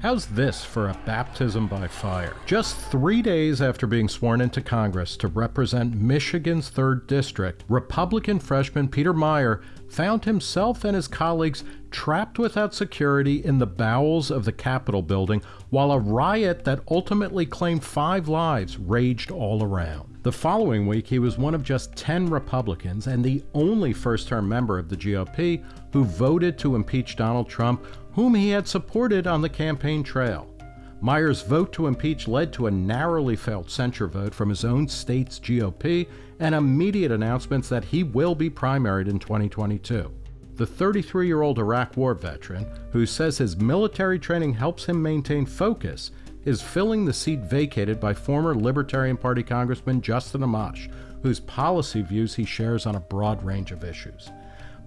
How's this for a baptism by fire? Just three days after being sworn into Congress to represent Michigan's 3rd District, Republican freshman Peter Meijer found himself and his colleagues trapped without security in the bowels of the Capitol building while a riot that ultimately claimed five lives raged all around. The following week, he was one of just 10 Republicans and the only first term member of the GOP who voted to impeach Donald Trump whom he had supported on the campaign trail. Meijer's vote to impeach led to a narrowly felt censure vote from his own state's GOP and immediate announcements that he will be primaried in 2022. The 33 year old Iraq War veteran, who says his military training helps him maintain focus, is filling the seat vacated by former Libertarian Party Congressman Justin Amash, whose policy views he shares on a broad range of issues.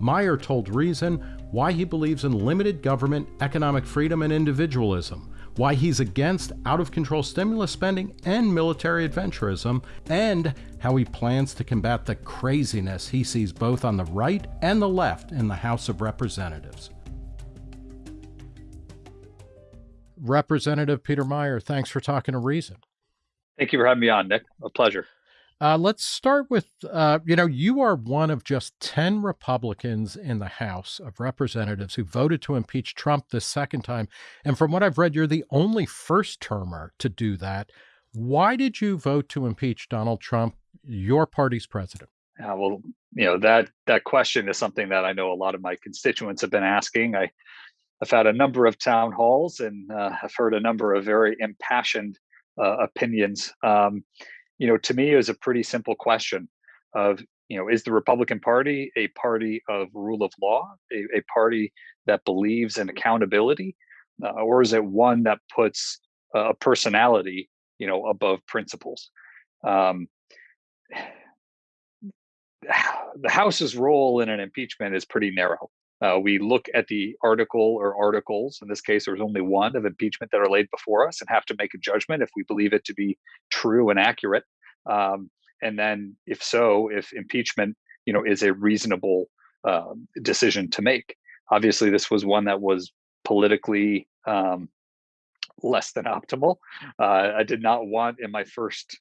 Meijer told Reason why he believes in limited government, economic freedom, and individualism, why he's against out of control stimulus spending and military adventurism, and how he plans to combat the craziness he sees both on the right and the left in the House of Representatives. Representative Peter Meijer, thanks for talking to Reason. Thank you for having me on, Nick. A pleasure. Uh, let's start with uh, you know, you are one of just 10 Republicans in the House of Representatives who voted to impeach Trump this second time. And from what I've read, you're the only first termer to do that. Why did you vote to impeach Donald Trump, your party's president? Uh, well, you know, that that question is something that I know a lot of my constituents have been asking. I, I've had a number of town halls and uh, I've heard a number of very impassioned uh, opinions. Um, you know, to me, it was a pretty simple question of, you know, is the Republican Party a party of rule of law, a, a party that believes in accountability, uh, or is it one that puts a personality, you know, above principles? Um, the House's role in an impeachment is pretty narrow. Uh, we look at the article or articles, in this case, there was only one of impeachment that are laid before us and have to make a judgment if we believe it to be true and accurate. Um, and then if so, if impeachment, you know, is a reasonable uh, decision to make. Obviously, this was one that was politically um, less than optimal. Uh, I did not want in my first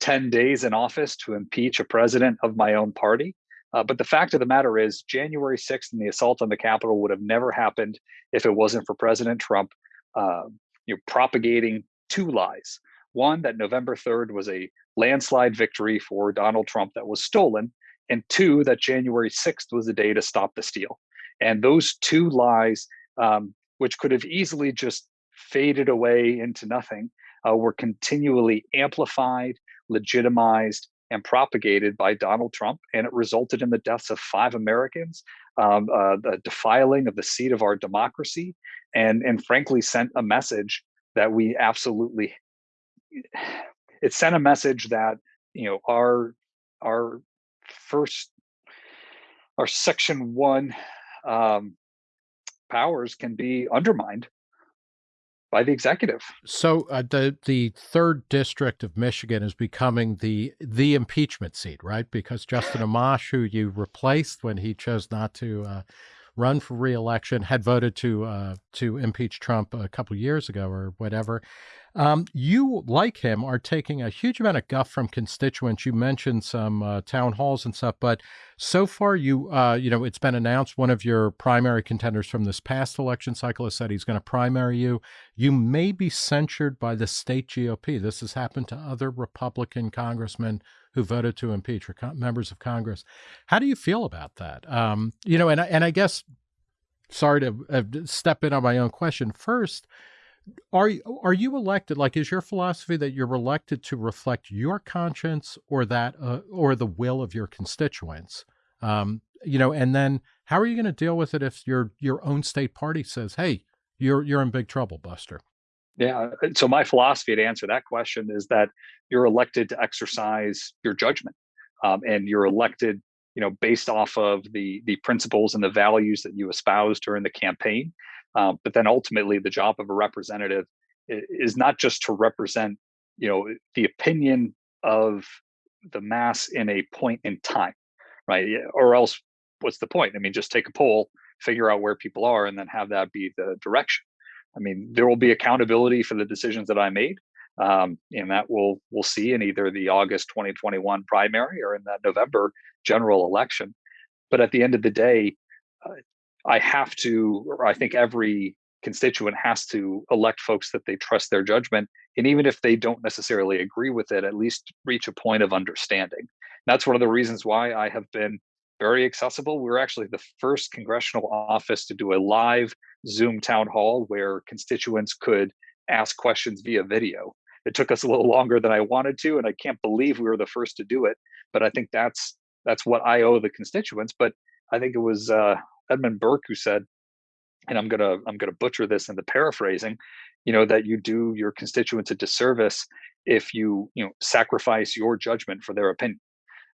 10 days in office to impeach a president of my own party. Uh, but the fact of the matter is, January 6th and the assault on the Capitol would have never happened if it wasn't for President Trump uh, you know, propagating two lies. One, that November 3rd was a landslide victory for Donald Trump that was stolen, and two, that January 6th was the day to stop the steal. And those two lies, um, which could have easily just faded away into nothing, uh, were continually amplified, legitimized, and propagated by Donald Trump, and it resulted in the deaths of five Americans, um, uh, the defiling of the seat of our democracy, and and frankly sent a message that we absolutely. It sent a message that you know our our first our section one um, powers can be undermined by the executive. So uh, the the third district of Michigan is becoming the the impeachment seat, right? Because Justin Amash, who you replaced when he chose not to uh, run for reelection, had voted to uh, to impeach Trump a couple years ago or whatever. Um, you, like him, are taking a huge amount of guff from constituents. You mentioned some uh, town halls and stuff, but so far, you uh, you know, it's been announced one of your primary contenders from this past election cycle has said he's going to primary you. You may be censured by the state GOP. This has happened to other Republican congressmen who voted to impeach or members of Congress. How do you feel about that? Um, you know, and and I guess, sorry to uh, step in on my own question first are are you elected like is your philosophy that you're elected to reflect your conscience or that uh, or the will of your constituents um, you know and then how are you going to deal with it if your your own state party says hey you're you're in big trouble buster yeah uh, so my philosophy to answer that question is that you're elected to exercise your judgment um, and you're elected you know based off of the the principles and the values that you espouse during the campaign um, but then ultimately, the job of a representative is not just to represent, you know, the opinion of the mass in a point in time, right? Or else, what's the point? I mean, just take a poll, figure out where people are, and then have that be the direction. I mean, there will be accountability for the decisions that I made, um, and that we'll we'll see in either the August 2021 primary or in that November general election. But at the end of the day, uh, I have to, or I think every constituent has to elect folks that they trust their judgment, and even if they don't necessarily agree with it, at least reach a point of understanding. That's one of the reasons why I have been very accessible. We were actually the first congressional office to do a live Zoom town hall where constituents could ask questions via video. It took us a little longer than I wanted to, and I can't believe we were the first to do it. But I think that's that's what I owe the constituents. But I think it was uh, Edmund Burke who said, and I'm gonna I'm gonna butcher this in the paraphrasing, you know, that you do your constituents a disservice if you you know sacrifice your judgment for their opinion,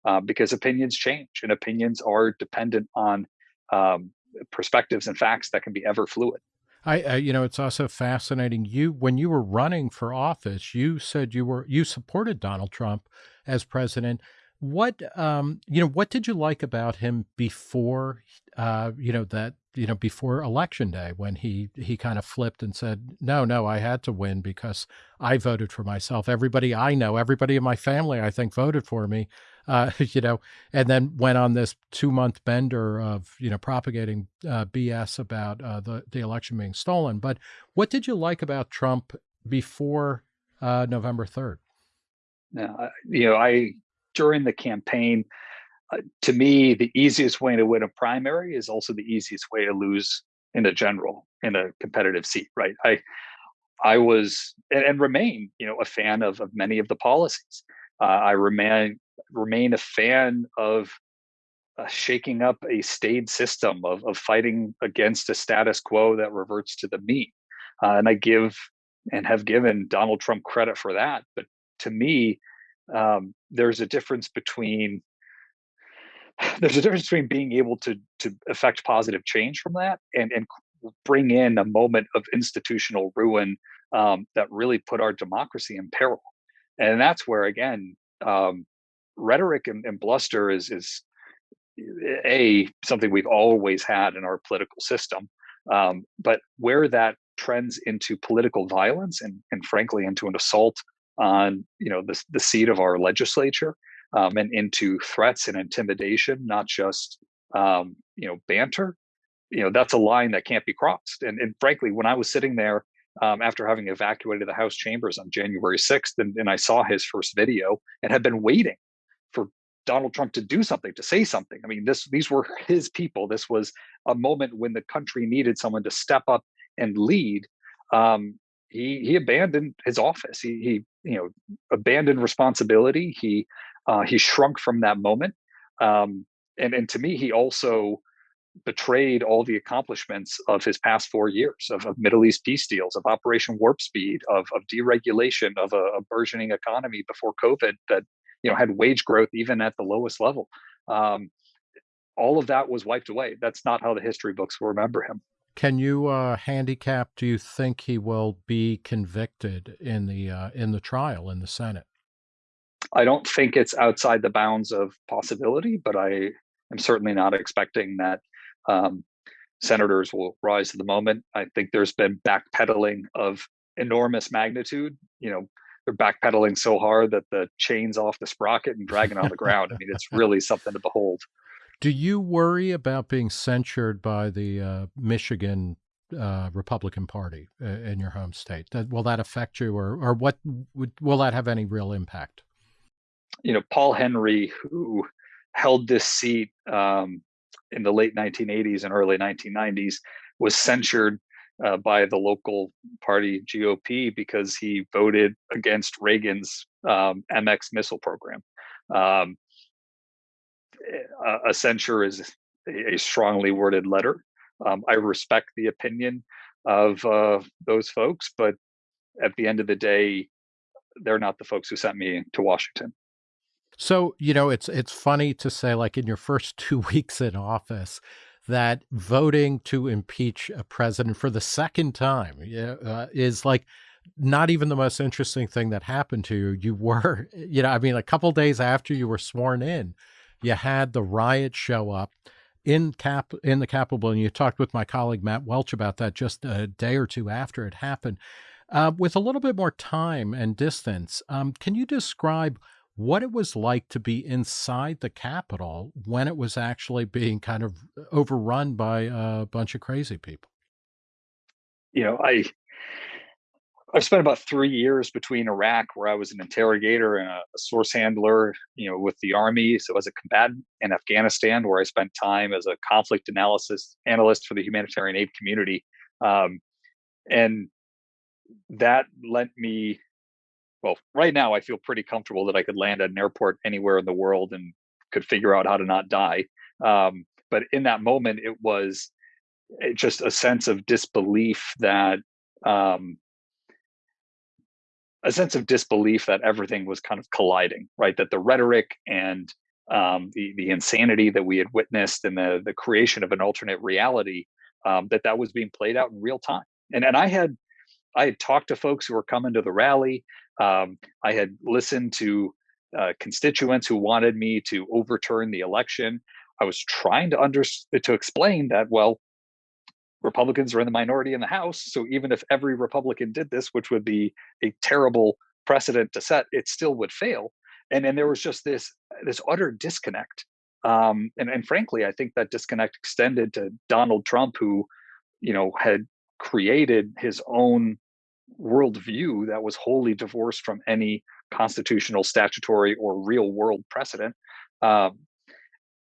uh, because opinions change and opinions are dependent on um, perspectives and facts that can be ever fluid. I, I, you know, it's also fascinating. You, when you were running for office, you said you were you supported Donald Trump as president. What, um, you know, what did you like about him before, uh, you know, that you know before election day when he he kind of flipped and said, no, no, I had to win because I voted for myself. Everybody I know, everybody in my family, I think, voted for me uh, you know, and then went on this two month bender of, you know, propagating uh, BS about uh, the, the election being stolen. But what did you like about Trump before uh, November 3rd? Yeah, you know, I, during the campaign, uh, to me, the easiest way to win a primary is also the easiest way to lose in a general, in a competitive seat, right? I, I was and, and remain, you know, a fan of, of many of the policies. Uh, I remain remain a fan of uh, shaking up a staid system of, of fighting against a status quo that reverts to the mean. Uh, and I give and have given Donald Trump credit for that. But to me, um, there's a difference between there's a difference between being able to to affect positive change from that and and bring in a moment of institutional ruin um, that really put our democracy in peril. And that's where again um, rhetoric and, and bluster is is a something we've always had in our political system um, but where that trends into political violence and, and frankly into an assault on you know the, the seat of our legislature um, and into threats and intimidation not just um, you know banter you know that's a line that can't be crossed. And, and frankly when i was sitting there um, after having evacuated the house chambers on january 6th and, and i saw his first video and had been waiting for Donald Trump to do something, to say something. I mean, this these were his people. This was a moment when the country needed someone to step up and lead. Um, he he abandoned his office. He he you know abandoned responsibility. He uh, he shrunk from that moment. Um, and and to me, he also betrayed all the accomplishments of his past four years of, of Middle East peace deals, of Operation Warp Speed, of, of deregulation, of a, a burgeoning economy before COVID that you know had wage growth even at the lowest level. Um, all of that was wiped away. That's not how the history books will remember him. Can you uh, handicap do you think he will be convicted in the uh, in the trial in the senate? I don't think it's outside the bounds of possibility but i am certainly not expecting that um, senators will rise to the moment i think there's been backpedaling of enormous magnitude you know they're backpedaling so hard that the chain's off the sprocket and dragging on the ground. I mean, it's really something to behold. Do you worry about being censured by the uh, Michigan uh, Republican Party uh, in your home state? That, will that affect you, or or what would, will that have any real impact? You know, Paul Henry, who held this seat um, in the late 1980s and early 1990s, was censured uh, by the local party GOP because he voted against Reagan's um, MX missile program. Um, a, a, censure is a, strongly worded letter. Um, I respect the opinion of uh, those folks, but at the end of the day, they're not the folks who sent me to Washington. So, you know, it's it's funny to say like in your first 2 weeks in office, that voting to impeach a president for the second time uh, is like not even the most interesting thing that happened to you. You were, you know, I mean, a couple days after you were sworn in, you had the riot show up. in cap in the Capitol, and you talked with my colleague Matt Welch about that just a day or two after it happened. Uh, with a little bit more time and distance, um, can you describe what it was like to be inside the Capitol when it was actually being kind of overrun by a bunch of crazy people? You know, I I've spent about three years between Iraq, where I was an interrogator and a, a, source handler, you know, with the army. So as a combatant in Afghanistan, where I spent time as a conflict analysis analyst for the humanitarian aid community, um, and that lent me. Well, right now I feel pretty comfortable that I could land at an airport anywhere in the world and could figure out how to not die. Um, but in that moment, it was eh, just a sense of disbelief that um, a sense of disbelief that everything was kind of colliding, right? That the rhetoric and um, the the insanity that we had witnessed and the the creation of an alternate reality um, that that was being played out in real time. And and I had I had talked to folks who were coming to the rally. Um, I had listened to uh, constituents who wanted me to overturn the election. I was trying to under to explain that well, Republicans are in the minority in the House. So even if every Republican did this, which would be a terrible precedent to set, it still would fail. And then there was just this this utter disconnect. Um, and, and frankly, I think that disconnect extended to Donald Trump, who, you know, had created his own worldview that was wholly divorced from any constitutional, statutory, or real world precedent. Um,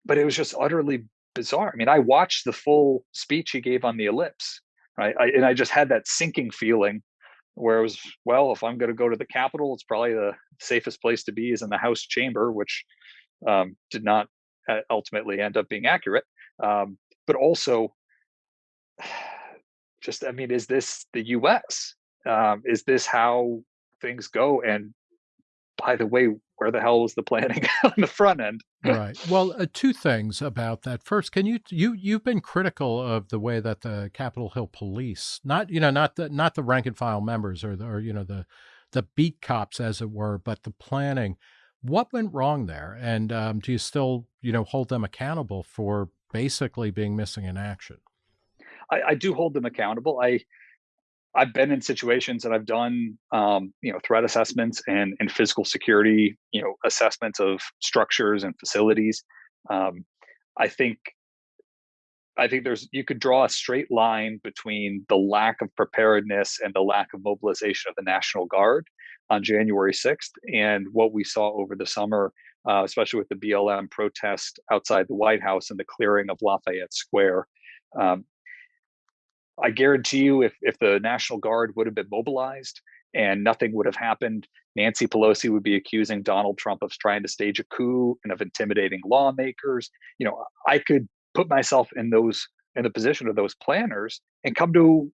but it was just utterly bizarre. I mean, I watched the full speech he gave on the ellipse, right? I, and I just had that sinking feeling where it was, well, if I'm going to go to the Capitol, it's probably the safest place to be is in the House chamber, which um, did not uh, ultimately end up being accurate. Um, but also, just, I mean, is this the US? Um, is this how things go? And by the way, where the hell was the planning on the front end? right. Well, uh, two things about that. First, can you you you've been critical of the way that the Capitol Hill Police, not you know not the not the rank and file members or the, or you know the the beat cops as it were, but the planning. What went wrong there, and um, do you still you know hold them accountable for basically being missing in action? I, I do hold them accountable. I I've been in situations and I've done, um, you know, threat assessments and and physical security, you know, assessments of structures and facilities. Um, I think, I think there's you could draw a straight line between the lack of preparedness and the lack of mobilization of the National Guard on January 6th and what we saw over the summer, uh, especially with the BLM protest outside the White House and the clearing of Lafayette Square. Um, I guarantee you, if if the National Guard would have been mobilized and nothing would have happened, Nancy Pelosi would be accusing Donald Trump of trying to stage a coup and of intimidating lawmakers. You know, I could put myself in those in the position of those planners and come to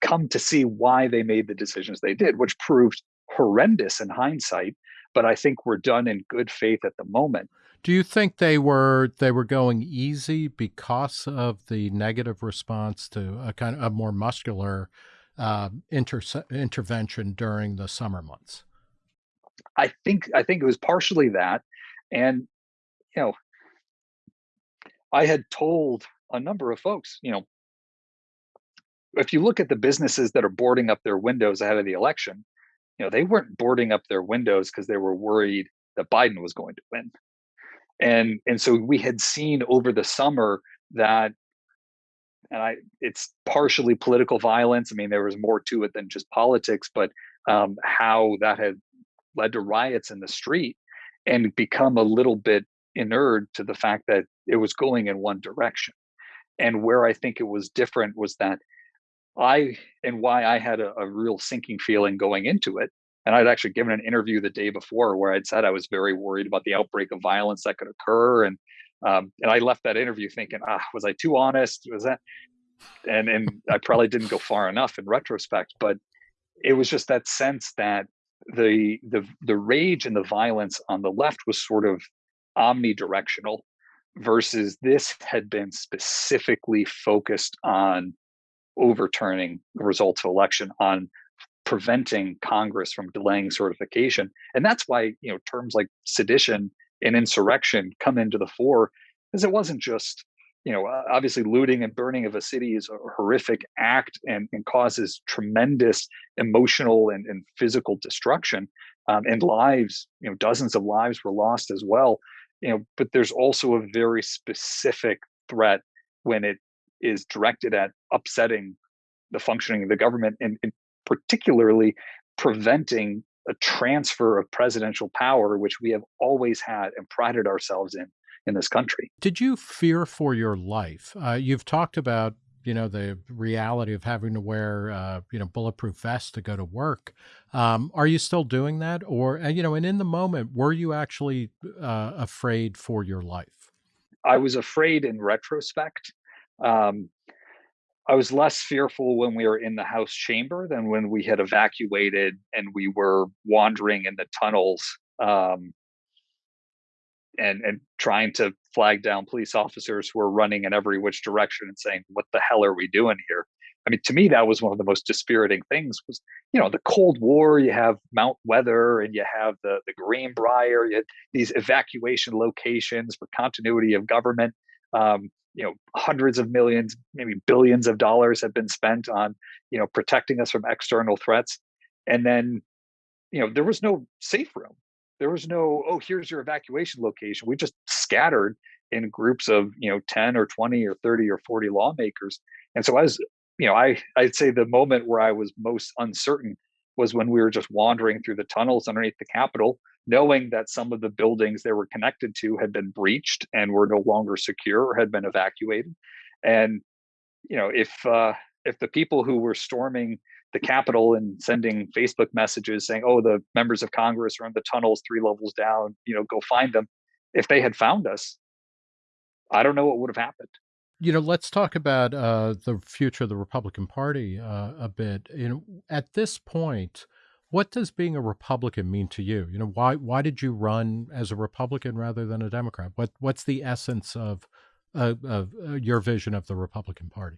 come to see why they made the decisions they did, which proved horrendous in hindsight. But I think we're done in good faith at the moment. Do you think they were they were going easy because of the negative response to a kind of a more muscular uh, inter- intervention during the summer months? I think I think it was partially that, and you know, I had told a number of folks, you know, if you look at the businesses that are boarding up their windows ahead of the election, you know, they weren't boarding up their windows because they were worried that Biden was going to win and and so we had seen over the summer that and I it's partially political violence. I mean, there was more to it than just politics, but um, how that had led to riots in the street and become a little bit inured to the fact that it was going in one direction. And where I think it was different was that I and why I had a, a real sinking feeling going into it and I'd actually given an interview the day before where I'd said I was very worried about the outbreak of violence that could occur. And um, and I left that interview thinking, ah, was I too honest? Was that? And and I probably didn't go far enough in retrospect, but it was just that sense that the the the rage and the violence on the left was sort of omnidirectional versus this had been specifically focused on overturning the results of election on preventing Congress from delaying certification. And that's why, you know, terms like sedition and insurrection come into the fore, because it wasn't just you know, obviously looting and burning of a city is a horrific act and, and causes tremendous emotional and, and physical destruction. Um, and lives, you know, dozens of lives were lost as well. You know, but there's also a very specific threat when it is directed at upsetting the functioning of the government and, and particularly preventing a transfer of presidential power, which we have always had and prided ourselves in in this country. Did you fear for your life? Uh, you've talked about you know the reality of having to wear uh, you know bulletproof vests to go to work. Um, are you still doing that, or you know, and in the moment, were you actually uh, afraid for your life? I was afraid in retrospect. Um, I was less fearful when we were in the House chamber than when we had evacuated and we were wandering in the tunnels um, and and trying to flag down police officers who were running in every which direction and saying, "What the hell are we doing here?" I mean, to me, that was one of the most dispiriting things. Was you know the Cold War? You have Mount Weather, and you have the the Greenbrier. You had these evacuation locations for continuity of government. Um, you know, hundreds of millions, maybe billions of dollars have been spent on you know protecting us from external threats, and then you know there was no safe room. There was no oh here's your evacuation location. We just scattered in groups of you know 10 or 20 or 30 or 40 lawmakers. And so I was, you know i i'd say the moment where i was most uncertain was when we were just wandering through the tunnels underneath the capitol knowing that some of the buildings they were connected to had been breached and were no longer secure or had been evacuated and you know if uh if the people who were storming the Capitol and sending Facebook messages saying, "Oh, the members of Congress are in the tunnels three levels down. You know, go find them." If they had found us, I don't know what would have happened. You know, let's talk about uh, the future of the Republican Party uh, a bit. You know, at this point, what does being a Republican mean to you? You know, why why did you run as a Republican rather than a Democrat? What what's the essence of uh, of uh, your vision of the Republican Party?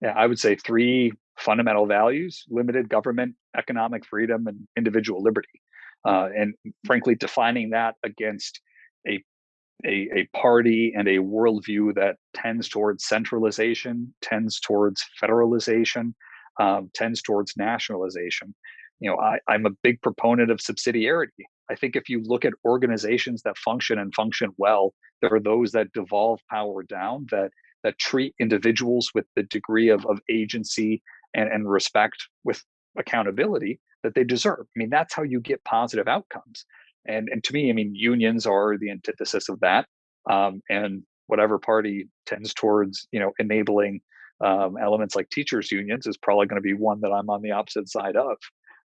Yeah, I would say three fundamental values limited government, economic freedom, and individual liberty. Uh, and frankly, defining that against a, a, a party and a worldview that tends towards centralization, tends towards federalization, um, tends towards nationalization. You know, I, I'm a big proponent of subsidiarity. I think if you look at organizations that function and function well, there are those that devolve power down that that treat individuals with the degree of, of agency and, and respect with accountability that they deserve. I mean, that's how you get positive outcomes. And and to me, I mean, unions are the antithesis of that. Um, and whatever party tends towards, you know, enabling um, elements like teachers unions is probably going to be one that I'm on the opposite side of.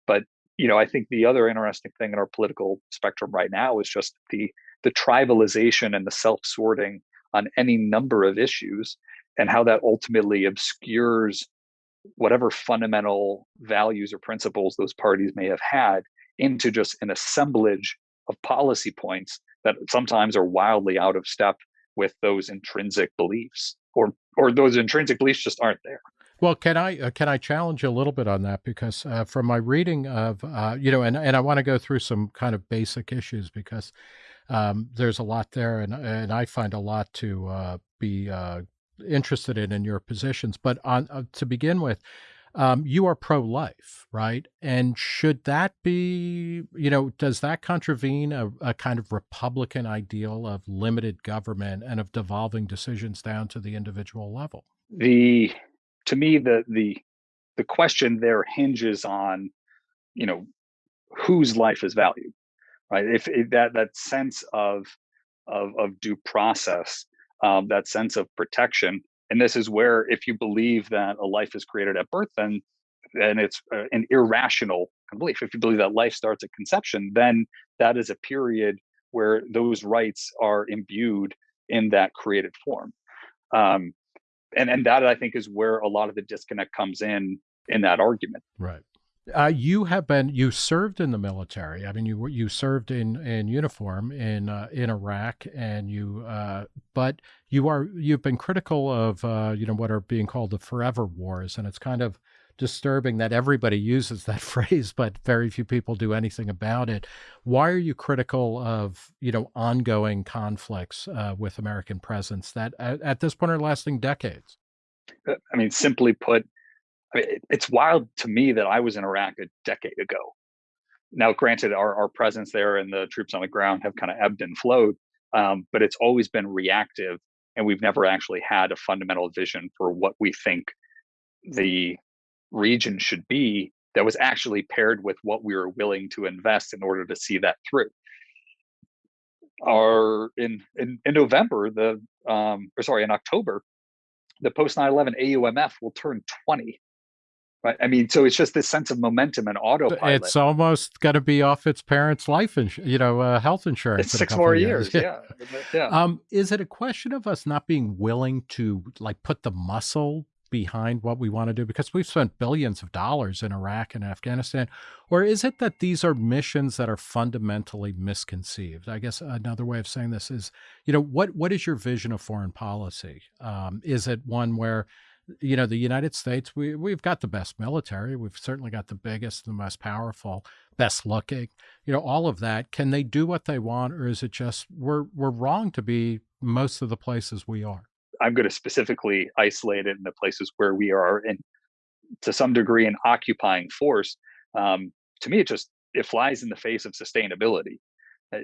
But you know, I think the other interesting thing in our political spectrum right now is just the the tribalization and the self-sorting on any number of issues, and how that ultimately obscures whatever fundamental values or principles those parties may have had into just an assemblage of policy points that sometimes are wildly out of step with those intrinsic beliefs or or those intrinsic beliefs just aren't there well, can I uh, can I challenge you a little bit on that because uh, from my reading of uh, you know, and and I want to go through some kind of basic issues because um, there's a lot there, and and I find a lot to uh, be uh, interested in in your positions. But on uh, to begin with, um, you are pro-life, right? And should that be, you know, does that contravene a, a, kind of Republican ideal of limited government and of devolving decisions down to the individual level? The to me the the the question there hinges on, you know, whose life is valued, right? If, if that that sense of of of due process um, that sense of protection. And this is where, if you believe that a life is created at birth, then then it's uh, an irrational belief. If you believe that life starts at conception, then that is a period where those rights are imbued in that created form. Um, and and that I think is where a lot of the disconnect comes in in that argument. Right. Uh, you have been you served in the military. I mean, you you served in in uniform in uh, in Iraq, and you uh, but you are you've been critical of uh, you know what are being called the forever wars, and it's kind of disturbing that everybody uses that phrase, but very few people do anything about it. Why are you critical of you know ongoing conflicts uh, with American presence that at, at this point are lasting decades? Uh, I mean, simply put, I mean, it's wild to me that I was in Iraq a decade ago. Now, granted, our, our presence there and the troops on the ground have kind of ebbed and flowed, um, but it's always been reactive, and we've never actually had a fundamental vision for what we think the region should be that was actually paired with what we were willing to invest in order to see that through. Our in in, in November, the um, or sorry, in October, the post 9/11 AUMF will turn 20. Right. I mean, so it's just this sense of momentum and autopilot. It's almost got to be off its parents' life, ins- you know, uh, health insurance. It's six more years. years. Yeah. yeah. Um, is it a question of us not being willing to like put the muscle behind what we want to do? Because we've spent billions of dollars in Iraq and Afghanistan. Or is it that these are missions that are fundamentally misconceived? I guess another way of saying this is, you know, what what is your vision of foreign policy? Um, is it one where you know the united states we, we've got the best military we've certainly got the biggest the most powerful best looking you know all of that can they do what they want or is it just we're we're wrong to be most of the places we are I'm going to specifically isolate it in the places where we are in to some degree an occupying force. Um, to me, it just it flies in the face of sustainability. Uh,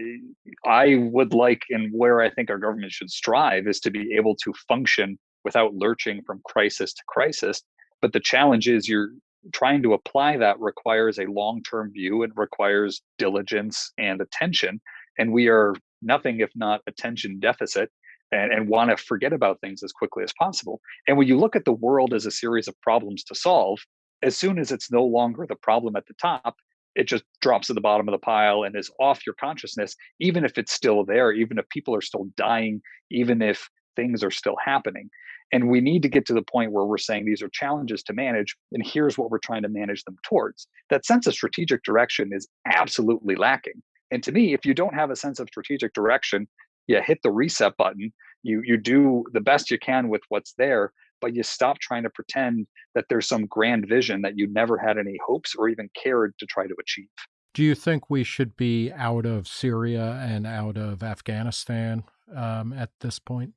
I would like, and where I think our government should strive, is to be able to function without lurching from crisis to crisis. But the challenge is you're trying to apply that requires a long-term view and requires diligence and attention. And we are nothing if not attention deficit and, and want to forget about things as quickly as possible. And when you look at the world as a series of problems to solve, as soon as it's no longer the problem at the top, it just drops to the bottom of the pile and is off your consciousness, even if it's still there, even if people are still dying, even if things are still happening. And we need to get to the point where we're saying these are challenges to manage, and here's what we're trying to manage them towards. That sense of strategic direction is absolutely lacking. And to me, if you don't have a sense of strategic direction, you hit the reset button. You you do the best you can with what's there but you stop trying to pretend that there's some grand vision that you never had any hopes or even cared to try to achieve. Do you think we should be out of syria and out of afghanistan um, at this point?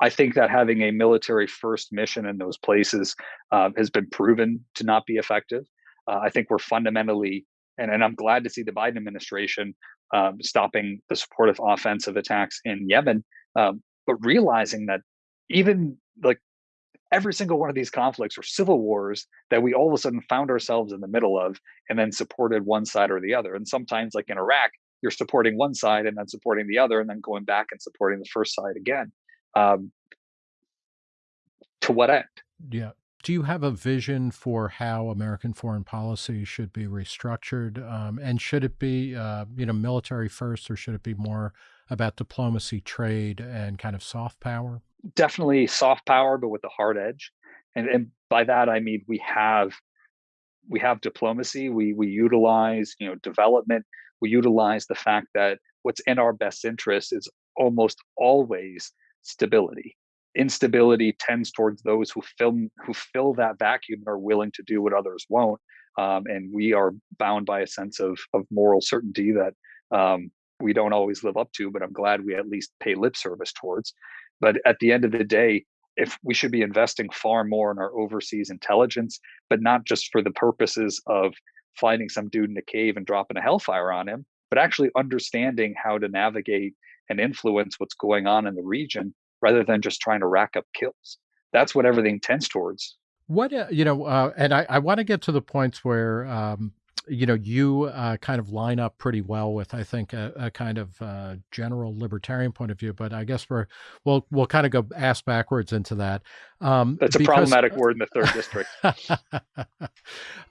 I think that having a military first mission in those places uh, has been proven to not be effective. Uh, I think we're fundamentally, and, and I'm glad to see the Biden administration um, stopping the supportive offensive attacks in Yemen, um, but realizing that even like every single one of these conflicts or civil wars that we all of a sudden found ourselves in the middle of and then supported one side or the other. And sometimes, like in Iraq, you're supporting one side and then supporting the other and then going back and supporting the first side again. Um, to what end? Yeah do you have a vision for how American foreign policy should be restructured? Um, and should it be, uh, you know, military first, or should it be more about diplomacy, trade, and kind of soft power? Definitely soft power, but with a hard edge. And, and by that I mean we have we have diplomacy. We we utilize you know development. We utilize the fact that what's in our best interest is almost always stability instability tends towards those who fill who fill that vacuum and are willing to do what others won't. Um, and we are bound by a sense of of moral certainty that um, we don't always live up to, but I'm glad we at least pay lip service towards. But at the end of the day, if we should be investing far more in our overseas intelligence, but not just for the purposes of finding some dude in a cave and dropping a hellfire on him, but actually understanding how to navigate and influence what's going on in the region rather than just trying to rack up kills. That's what everything tends towards. What uh, you know, uh, and I, I want to get to the points where um, you know you uh, kind of line up pretty well with I think a, a kind of uh, general libertarian point of view. But I guess we're we'll we'll kind of go ass backwards into that. Um, That's a because, problematic word in the third district.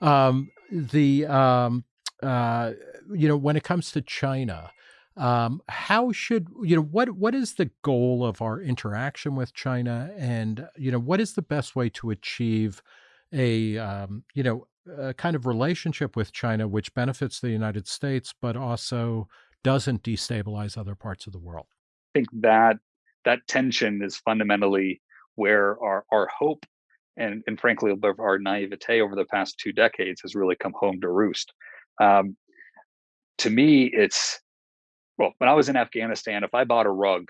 um, the um, uh, you know when it comes to China. Um, how should you know what what is the goal of our interaction with China, and you know what is the best way to achieve a um, you know a kind of relationship with China which benefits the United States, but also doesn't destabilize other parts of the world? I think that that tension is fundamentally where our our hope and and frankly our naivete over the past two decades has really come home to roost. Um, to me, it's well, when I was in Afghanistan, if I bought a rug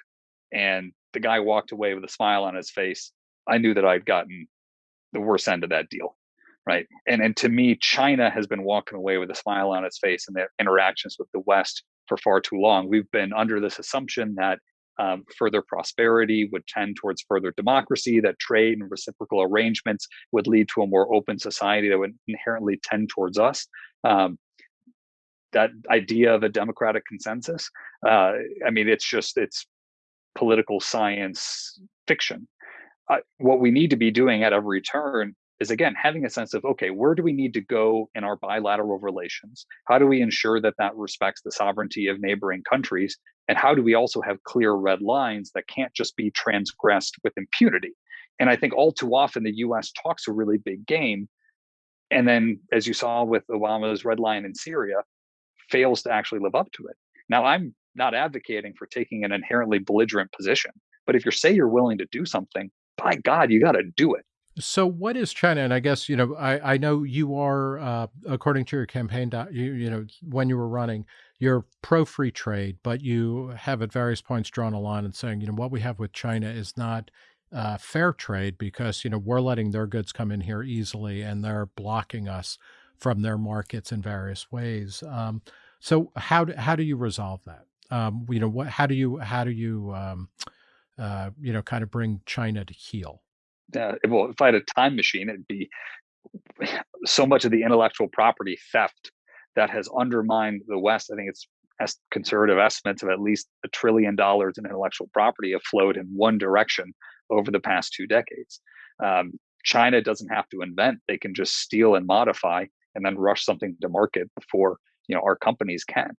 and the guy walked away with a smile on his face, I knew that I'd gotten the worst end of that deal. Right. And and to me, China has been walking away with a smile on its face in their interactions with the West for far too long. We've been under this assumption that um, further prosperity would tend towards further democracy, that trade and reciprocal arrangements would lead to a more open society that would inherently tend towards us. Um, that idea of a democratic consensus, uh, I mean, it's just, it's political science fiction. Uh, what we need to be doing at every turn is again having a sense of okay where do we need to go in our bilateral relations? How do we ensure that that respects the sovereignty of neighboring countries? And how do we also have clear red lines that can't just be transgressed with impunity? And i think all too often the us talks a really big game and then as you saw with obama's red line in syria fails to actually live up to it now i'm not advocating for taking an inherently belligerent position but if you say you're willing to do something by god you got to do it so what is China? And I guess, you know, I, I know you are, uh, according to your campaign, you, you know, when you were running, you're pro free trade, but you have at various points drawn a line and saying, you know, what we have with China is not uh, fair trade because, you know, we're letting their goods come in here easily and they're blocking us from their markets in various ways. Um, so how do, how do you resolve that? Um, you know, what, how do you, how do you, um, uh, you know, kind of bring China to heel? uh, well, if I had a time machine, it'd be so much of the intellectual property theft that has undermined the West. I think it's conservative estimates of at least a trillion dollars in intellectual property have flowed in one direction over the past two decades. Um, China doesn't have to invent; they can just steal and modify, and then rush something to market before you know our companies can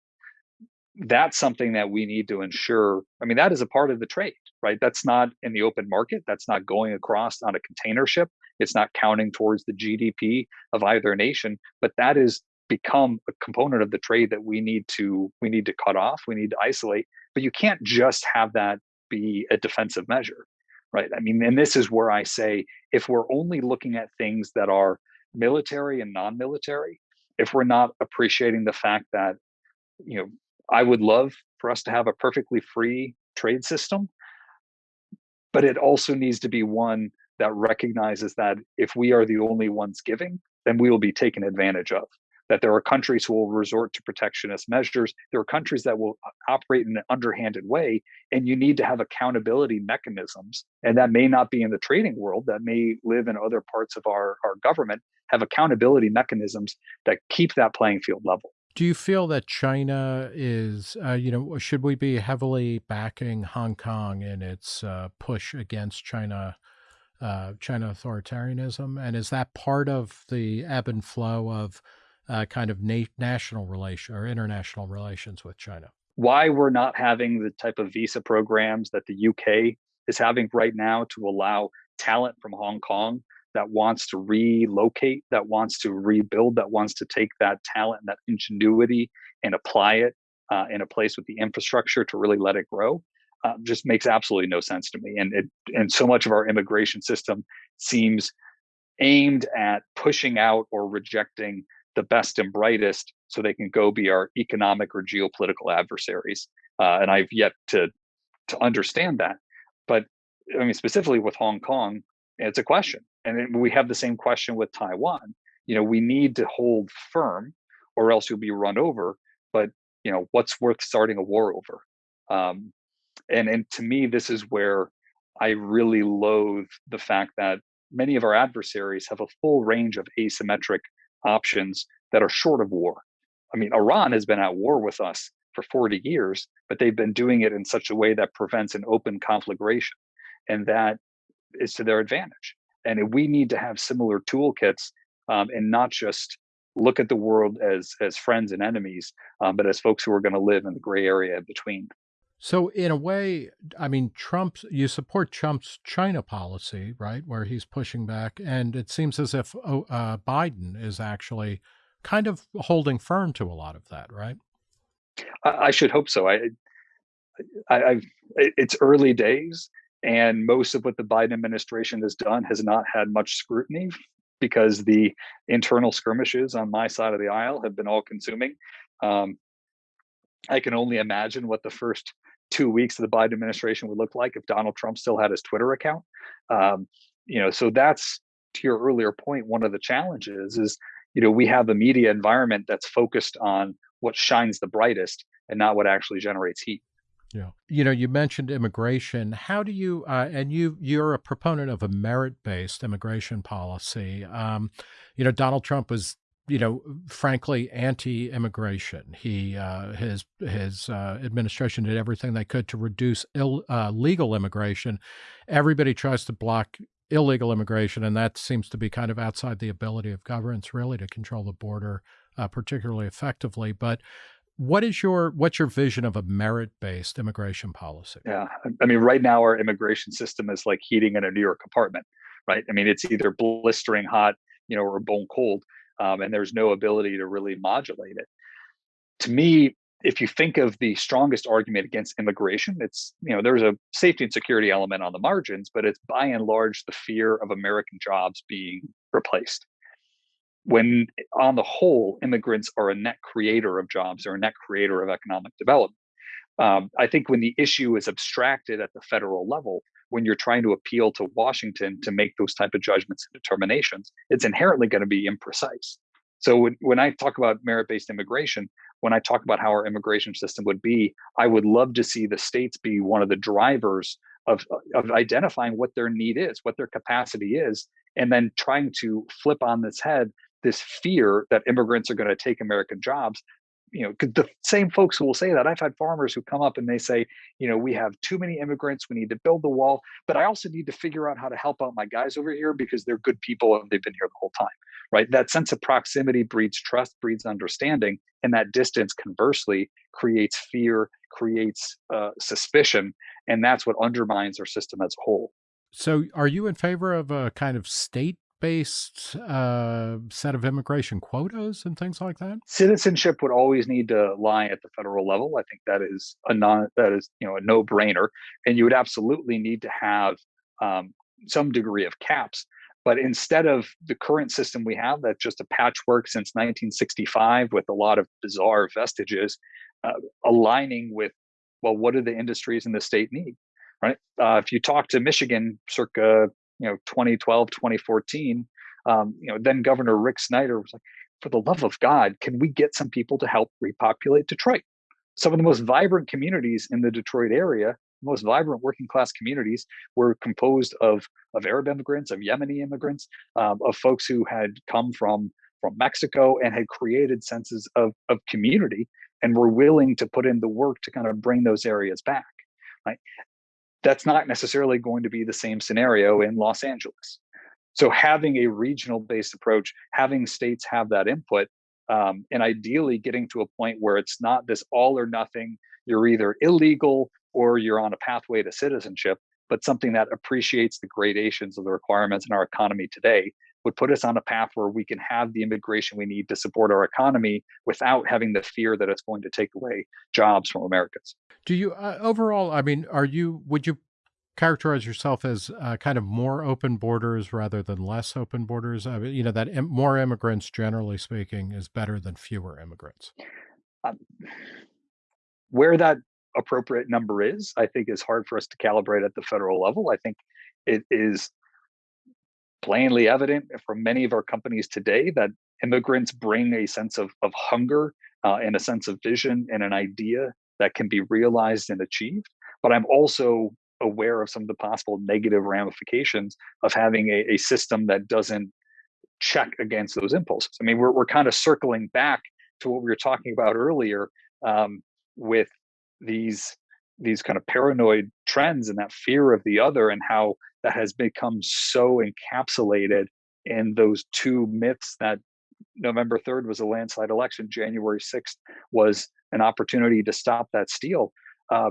that's something that we need to ensure. I mean, that is a part of the trade, right? That's not in the open market. That's not going across on a container ship. It's not counting towards the GDP of either nation, but that is become a component of the trade that we need to we need to cut off. We need to isolate. But you can't just have that be a defensive measure, right? I mean, and this is where I say if we're only looking at things that are military and non-military, if we're not appreciating the fact that you know I would love for us to have a perfectly free trade system, but it also needs to be one that recognizes that if we are the only ones giving, then we will be taken advantage of. That there are countries who will resort to protectionist measures. There are countries that will operate in an underhanded way, and you need to have accountability mechanisms. And that may not be in the trading world, that may live in other parts of our, our government, have accountability mechanisms that keep that playing field level. Do you feel that China is, uh, you know, should we be heavily backing Hong Kong in its uh, push against China, uh, China authoritarianism, and is that part of the ebb and flow of uh, kind of na national relation or international relations with China? Why we're not having the type of visa programs that the UK is having right now to allow talent from Hong Kong that wants to relocate, that wants to rebuild, that wants to take that talent and that ingenuity and apply it uh, in a place with the infrastructure to really let it grow, uh, just makes absolutely no sense to me. And it, and so much of our immigration system seems aimed at pushing out or rejecting the best and brightest so they can go be our economic or geopolitical adversaries. Uh, and I've yet to to understand that. But I mean, specifically with Hong Kong, it's a question and we have the same question with taiwan you know we need to hold firm or else you'll be run over but you know what's worth starting a war over um, and and to me this is where i really loathe the fact that many of our adversaries have a full range of asymmetric options that are short of war i mean iran has been at war with us for 40 years but they've been doing it in such a way that prevents an open conflagration and that is to their advantage. And we need to have similar toolkits um, and not just look at the world as as friends and enemies, um, but as folks who are going to live in the gray area between. So, in a way, I mean, Trump's you support Trump's China policy, right, where he's pushing back, and it seems as if oh, uh, Biden is actually kind of holding firm to a lot of that, right? I, I should hope so. I, I, I've, it's early days, and most of what the Biden administration has done has not had much scrutiny because the internal skirmishes on my side of the aisle have been all consuming. Um, I can only imagine what the first two weeks of the Biden administration would look like if Donald Trump still had his Twitter account. Um, you know, so that's to your earlier point. One of the challenges is, you know, we have a media environment that's focused on what shines the brightest and not what actually generates heat. Yeah. You know, you mentioned immigration. How do you, uh, and you, you're a proponent of a merit based immigration policy. Um, you know, Donald Trump was you know, frankly, anti-immigration. He uh, his his uh, administration did everything they could to reduce Ill, uh, legal immigration. Everybody tries to block illegal immigration, and that seems to be kind of outside the ability of governments really to control the border uh, particularly effectively. But what is your what's your vision of a merit-based immigration policy? Yeah, I mean, right now our immigration system is like heating in a New York apartment, right? I mean, it's either blistering hot, you know, or bone cold um, and there's no ability to really modulate it. To me, if you think of the strongest argument against immigration, it's, you know, there's a safety and security element on the margins, but it's by and large the fear of American jobs being replaced. When on the whole, immigrants are a net creator of jobs or a net creator of economic development. Um, I think when the issue is abstracted at the federal level, when you're trying to appeal to Washington to make those type of judgments and determinations, it's inherently going to be imprecise. So when, when I talk about merit-based immigration, when I talk about how our immigration system would be, I would love to see the states be one of the drivers of, of identifying what their need is, what their capacity is, and then trying to flip on this head this fear that immigrants are going to take American jobs you know, the same folks who will say that. I've had farmers who come up and they say, you know, we have too many immigrants. We need to build the wall, but I also need to figure out how to help out my guys over here because they're good people and they've been here the whole time, right? That sense of proximity breeds trust, breeds understanding, and that distance, conversely, creates fear, creates uh, suspicion, and that's what undermines our system as a whole. So, are you in favor of a kind of state based uh, set of immigration quotas and things like that? Citizenship would always need to lie at the federal level. I think that is a non that is you know a no brainer, and you would absolutely need to have um, some degree of caps. But instead of the current system we have, that's just a patchwork since 1965 with a lot of bizarre vestiges, uh, aligning with well, what do the industries in the state need? Right. Uh, if you talk to Michigan, circa you know 2012 2014 um, you know then governor rick snyder was like for the love of god can we get some people to help repopulate detroit? Some of the most vibrant communities in the detroit area most vibrant working class communities were composed of of arab immigrants of yemeni immigrants um, of folks who had come from from mexico and had created senses of of community and were willing to put in the work to kind of bring those areas back right that's not necessarily going to be the same scenario in Los Angeles. So having a regional based approach, having states have that input, um, and ideally getting to a point where it's not this all or nothing, you're either illegal or you're on a pathway to citizenship, but something that appreciates the gradations of the requirements in our economy today would put us on a path where we can have the immigration we need to support our economy without having the fear that it's going to take away jobs from Americans. Do you uh, overall? I mean, are you? Would you characterize yourself as uh, kind of more open borders rather than less open borders? I mean, you know that Im- more immigrants, generally speaking, is better than fewer immigrants. Um, where that appropriate number is, I think, is hard for us to calibrate at the federal level. I think it is plainly evident from many of our companies today that immigrants bring a sense of, of hunger uh, and a sense of vision and an idea that can be realized and achieved. But I'm also aware of some of the possible negative ramifications of having a, a system that doesn't check against those impulses. I mean, we're, we're kind of circling back to what we were talking about earlier um, with these these kind of paranoid trends and that fear of the other and how that has become so encapsulated in those two myths that November 3rd was a landslide election, January 6th was an opportunity to stop that steal. Uh,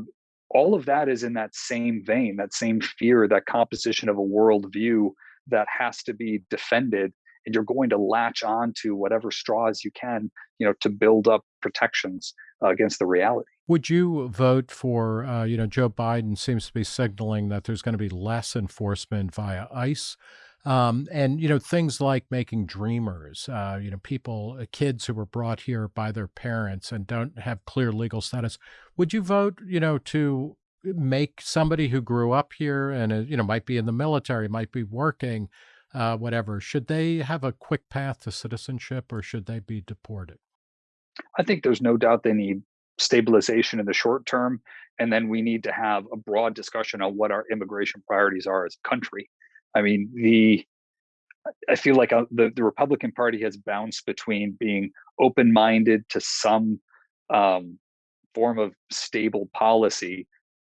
all of that is in that same vein, that same fear, that composition of a worldview that has to be defended. And you're going to latch on to whatever straws you can, you know, to build up protections uh, against the reality. Would you vote for, uh, you know, Joe Biden seems to be signaling that there's going to be less enforcement via ICE. Um, and, you know, things like making dreamers, uh, you know, people, uh, kids who were brought here by their parents and don't have clear legal status. Would you vote, you know, to make somebody who grew up here and, uh, you know, might be in the military, might be working, uh, whatever, should they have a quick path to citizenship or should they be deported? I think there's no doubt they need stabilization in the short term. And then we need to have a broad discussion on what our immigration priorities are as a country. I mean, the I feel like uh, the, the Republican Party has bounced between being open minded to some um, form of stable policy,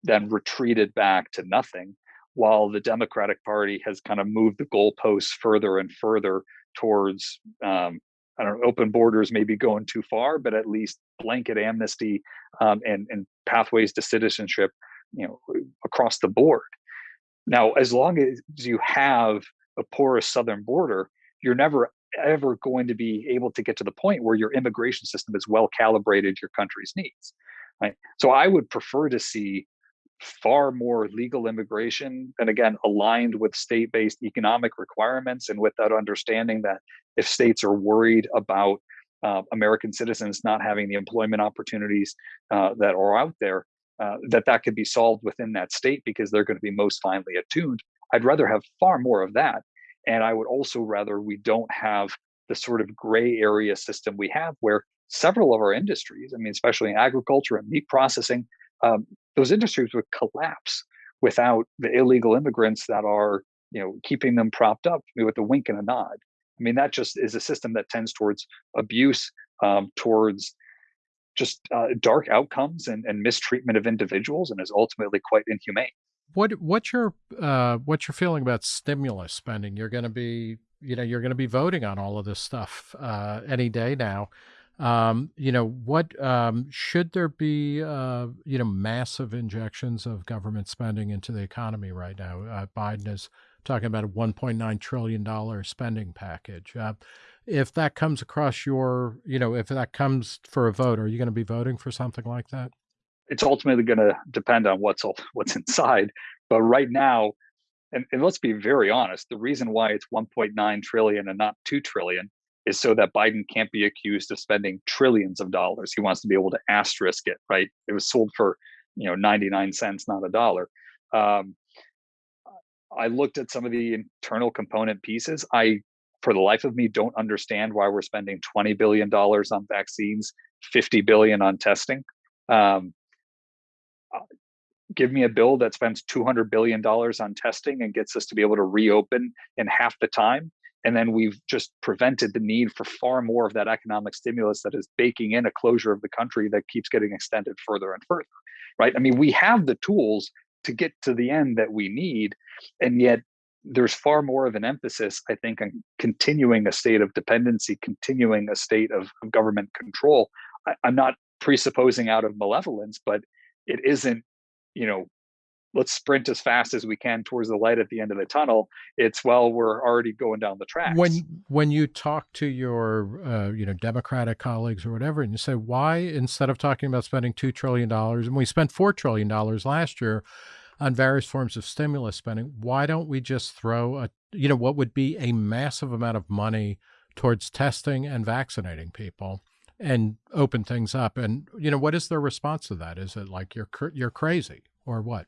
then retreated back to nothing, while the Democratic Party has kind of moved the goalposts further and further towards um, I don't know, open borders may be going too far, but at least blanket amnesty um, and and pathways to citizenship, you know, across the board. Now, as long as you have a porous southern border, you're never ever going to be able to get to the point where your immigration system is well calibrated to your country's needs. Right. So I would prefer to see far more legal immigration and again aligned with state-based economic requirements and with that understanding that if states are worried about uh, american citizens not having the employment opportunities uh, that are out there uh, that that could be solved within that state because they're going to be most finely attuned i'd rather have far more of that. And i would also rather we don't have the sort of gray area system we have where several of our industries i mean especially in agriculture and meat processing um, those industries would collapse without the illegal immigrants that are you know keeping them propped up with a wink and a nod. I mean that just is a system that tends towards abuse um, towards just uh, dark outcomes and, and mistreatment of individuals and is ultimately quite inhumane. What what's your uh, what's your feeling about stimulus spending? You're going to be you know you're going to be voting on all of this stuff uh, any day now um, you know, what um, should there be, uh, you know, massive injections of government spending into the economy right now? Uh, Biden is talking about a $1.9 trillion spending package. Uh, if that comes across your, you know, if that comes for a vote, are you going to be voting for something like that? It's ultimately going to depend on what's what's inside. But right now, and, and let's be very honest, the reason why it's 1.9 trillion and not 2 trillion is so that Biden can't be accused of spending trillions of dollars. He wants to be able to asterisk it, right? It was sold for, you know, 99 cents, not a dollar. Um, I looked at some of the internal component pieces. I, for the life of me, don't understand why we're spending 20 billion dollars on vaccines, 50 billion on testing. Um, uh, give me a bill that spends 200 billion dollars on testing and gets us to be able to reopen in half the time and then we've just prevented the need for far more of that economic stimulus that is baking in a closure of the country that keeps getting extended further and further right? I mean we have the tools to get to the end that we need and yet there's far more of an emphasis i think on continuing a state of dependency continuing a state of, government control. I, i'm not presupposing out of malevolence but it isn't you know let's sprint as fast as we can towards the light at the end of the tunnel it's well we're already going down the track when when you talk to your uh, you know democratic colleagues or whatever and you say why instead of talking about spending 2 trillion dollars and we spent 4 trillion dollars last year on various forms of stimulus spending why don't we just throw a you know what would be a massive amount of money towards testing and vaccinating people and open things up? And you know what is their response to that? Is it like you're you're crazy or what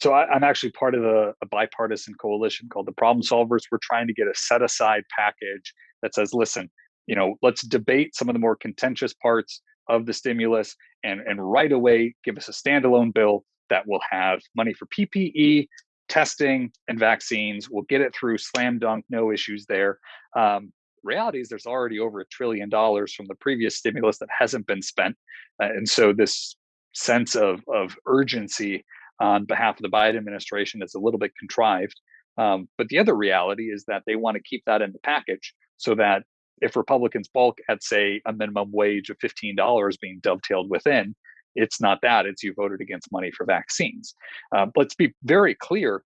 so I, am actually part of a, a, bipartisan coalition called the Problem Solvers. We're trying to get a set aside package that says, listen, you know, let's debate some of the more contentious parts of the stimulus and, and right away give us a standalone bill that will have money for PPE, testing, and vaccines. We'll get it through slam dunk, no issues there. Um, reality is there's already over a trillion dollars from the previous stimulus that hasn't been spent. Uh, and so this sense of, of urgency on behalf of the Biden administration is a little bit contrived. Um, but the other reality is that they want to keep that in the package so that if Republicans bulk at, say, a minimum wage of $15 being dovetailed within, it's not that, it's you voted against money for vaccines. Uh, let's be very clear.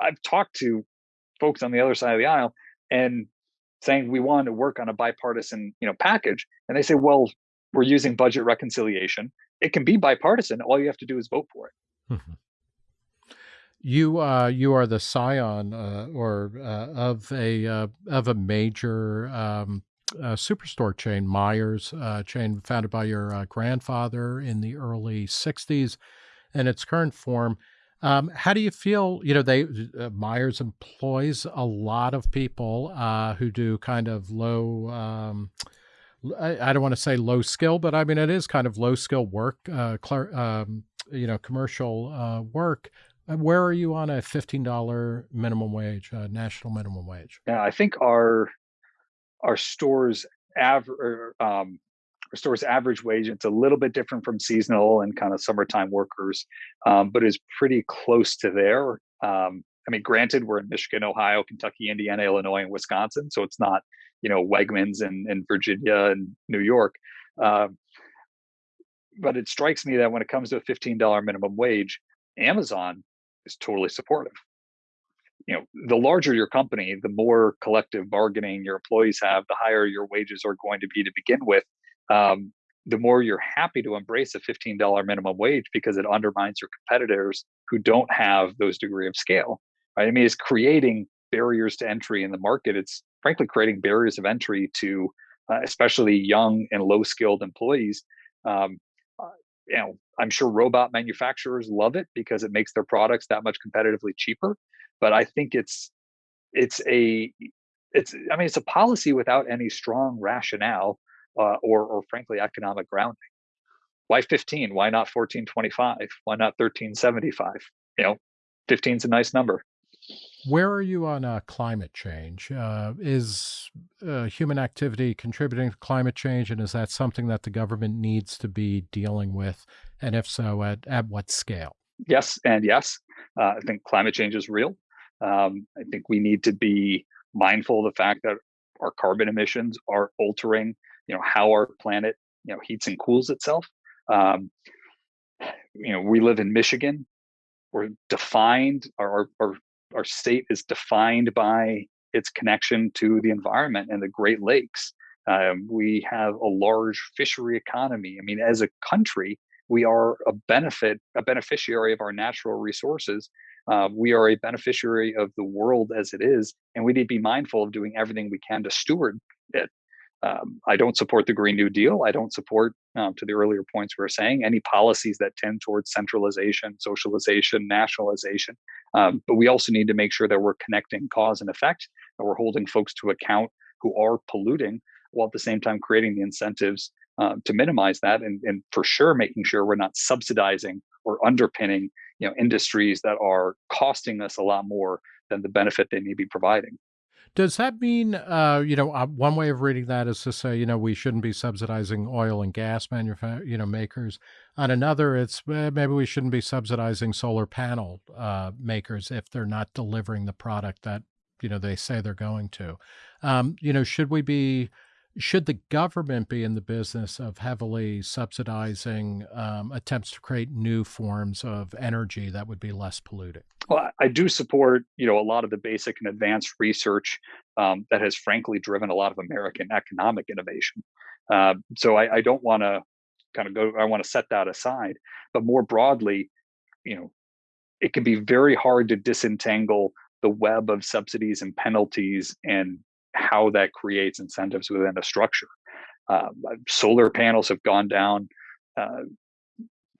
I've talked to folks on the other side of the aisle and saying we want to work on a bipartisan you know package and they say well we're using budget reconciliation it can be bipartisan. All you have to do is vote for it. Mm-hmm. You uh, you are the scion uh, or uh, of a uh, of a major um, uh, superstore chain, Meijers uh, chain, founded by your grandfather in the early '60s, in its current form. Um, how do you feel? You know, they Meijers employs a lot of people who do kind of low. Um, I, I, don't want to say low skill, but I mean it is kind of low skill work, um, you know, commercial work. Uh, where are you on a $15 minimum wage, uh, national minimum wage? Yeah, I think our our stores average um, our store's average wage it's a little bit different from seasonal and kind of summertime workers, um, but is pretty close to there. Um, I mean, granted, we're in Michigan, Ohio, Kentucky, Indiana, Illinois, and Wisconsin, so it's not you know Wegmans in, in Virginia and New York. Um, but it strikes me that when it comes to a $15 minimum wage, Amazon is totally supportive. You know, the larger your company, the more collective bargaining your employees have, the higher your wages are going to be to begin with. Um, the more you're happy to embrace a $15 minimum wage because it undermines your competitors who don't have those degree of scale. Right? I mean, it's creating barriers to entry in the market. It's frankly creating barriers of entry to uh, especially young and low skilled employees. Um, you know, I'm sure robot manufacturers love it because it makes their products that much competitively cheaper. But I think it's it's a it's I mean it's a policy without any strong rationale uh, or or frankly economic grounding. Why 15? Why not 1425? Why not 1375? You know, 15 is a nice number. Where are you on uh, climate change? Uh, is uh, human activity contributing to climate change, and is that something that the government needs to be dealing with? And if so, at, at what scale? Yes, and yes. Uh, I think climate change is real. Um, I think we need to be mindful of the fact that our carbon emissions are altering, you know, how our planet, you know, heats and cools itself. Um, you know, we live in Michigan. We're defined, our, our our state is defined by its connection to the environment and the Great Lakes. Um, we have a large fishery economy. I mean, as a country, we are a benefit, a beneficiary of our natural resources. Uh, we are a beneficiary of the world as it is, and we need to be mindful of doing everything we can to steward it. Um, I don't support the Green New Deal. I don't support, um, to the earlier points we were saying, any policies that tend towards centralization, socialization, nationalization. Um, but we also need to make sure that we're connecting cause and effect, that we're holding folks to account who are polluting, while at the same time creating the incentives uh, to minimize that, and, and for sure making sure we're not subsidizing or underpinning, you know, industries that are costing us a lot more than the benefit they may be providing. Does that mean, uh, you know, uh, one way of reading that is to say, you know, we shouldn't be subsidizing oil and gas manufacturers, you know, makers. On another, it's eh, maybe we shouldn't be subsidizing solar panel uh, makers if they're not delivering the product that you know they say they're going to. Um, you know, should we be should the government be in the business of heavily subsidizing um, attempts to create new forms of energy that would be less polluting? Well, I do support, you know, a lot of the basic and advanced research um, that has frankly driven a lot of American economic innovation. Uh, so I, I don't want to kind of go. I want to set that aside, but more broadly, you know, it can be very hard to disentangle the web of subsidies and penalties and how that creates incentives within a structure. Uh, solar panels have gone down uh,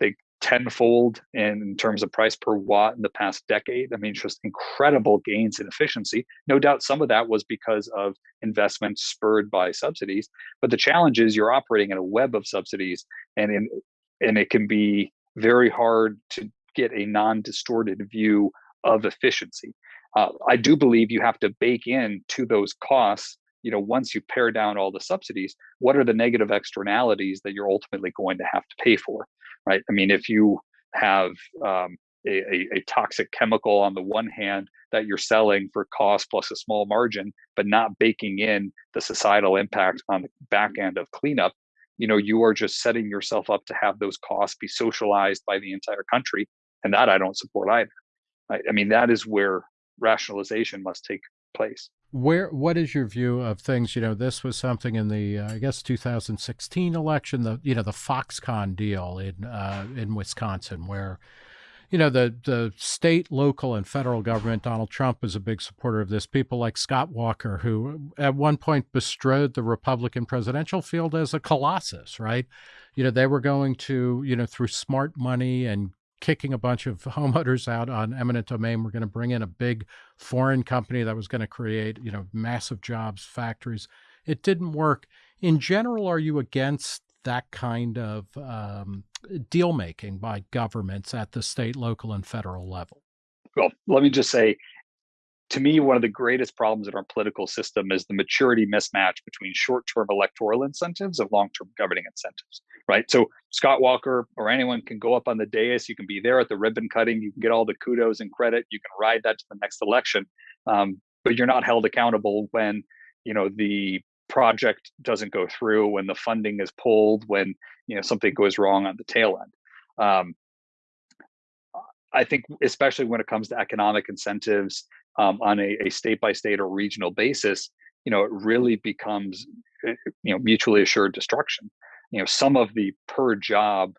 they tenfold in terms of price per watt in the past decade. I mean, just incredible gains in efficiency. No doubt some of that was because of investments spurred by subsidies. But the challenge is you're operating in a web of subsidies, and in and it can be very hard to get a non-distorted view of efficiency uh, I do believe you have to bake in to those costs. You know, once you pare down all the subsidies, what are the negative externalities that you're ultimately going to have to pay for, right? I mean, if you have um, a, a, toxic chemical on the one hand that you're selling for cost plus a small margin, but not baking in the societal impact on the back end of cleanup, you know, you are just setting yourself up to have those costs be socialized by the entire country, and that I don't support either. I, I mean, that is where rationalization must take place. where what is your view of things? You know, this was something in the uh, I guess 2016 election, the you know the Foxconn deal in uh, in Wisconsin, where you know the the state, local, and federal government. Donald Trump is a big supporter of this. People like Scott Walker, who at one point bestrode the Republican presidential field as a colossus, right? You know, they were going to you know through smart money and kicking a bunch of homeowners out on eminent domain. We're going to bring in a big foreign company that was going to create, you know, massive jobs, factories. It didn't work. In general, are you against that kind of um, deal making by governments at the state, local, and federal level? Well, let me just say to me, one of the greatest problems in our political system is the maturity mismatch between short term electoral incentives and long term governing incentives, right? So, Scott Walker or anyone can go up on the dais, you can be there at the ribbon cutting, you can get all the kudos and credit, you can ride that to the next election, um, but you're not held accountable when you know the project doesn't go through when the funding is pulled when you know something goes wrong on the tail end. Um, i think especially when it comes to economic incentives um, on a, a state by state or regional basis, you know, it really becomes, eh, you know, mutually assured destruction. You know, some of the per job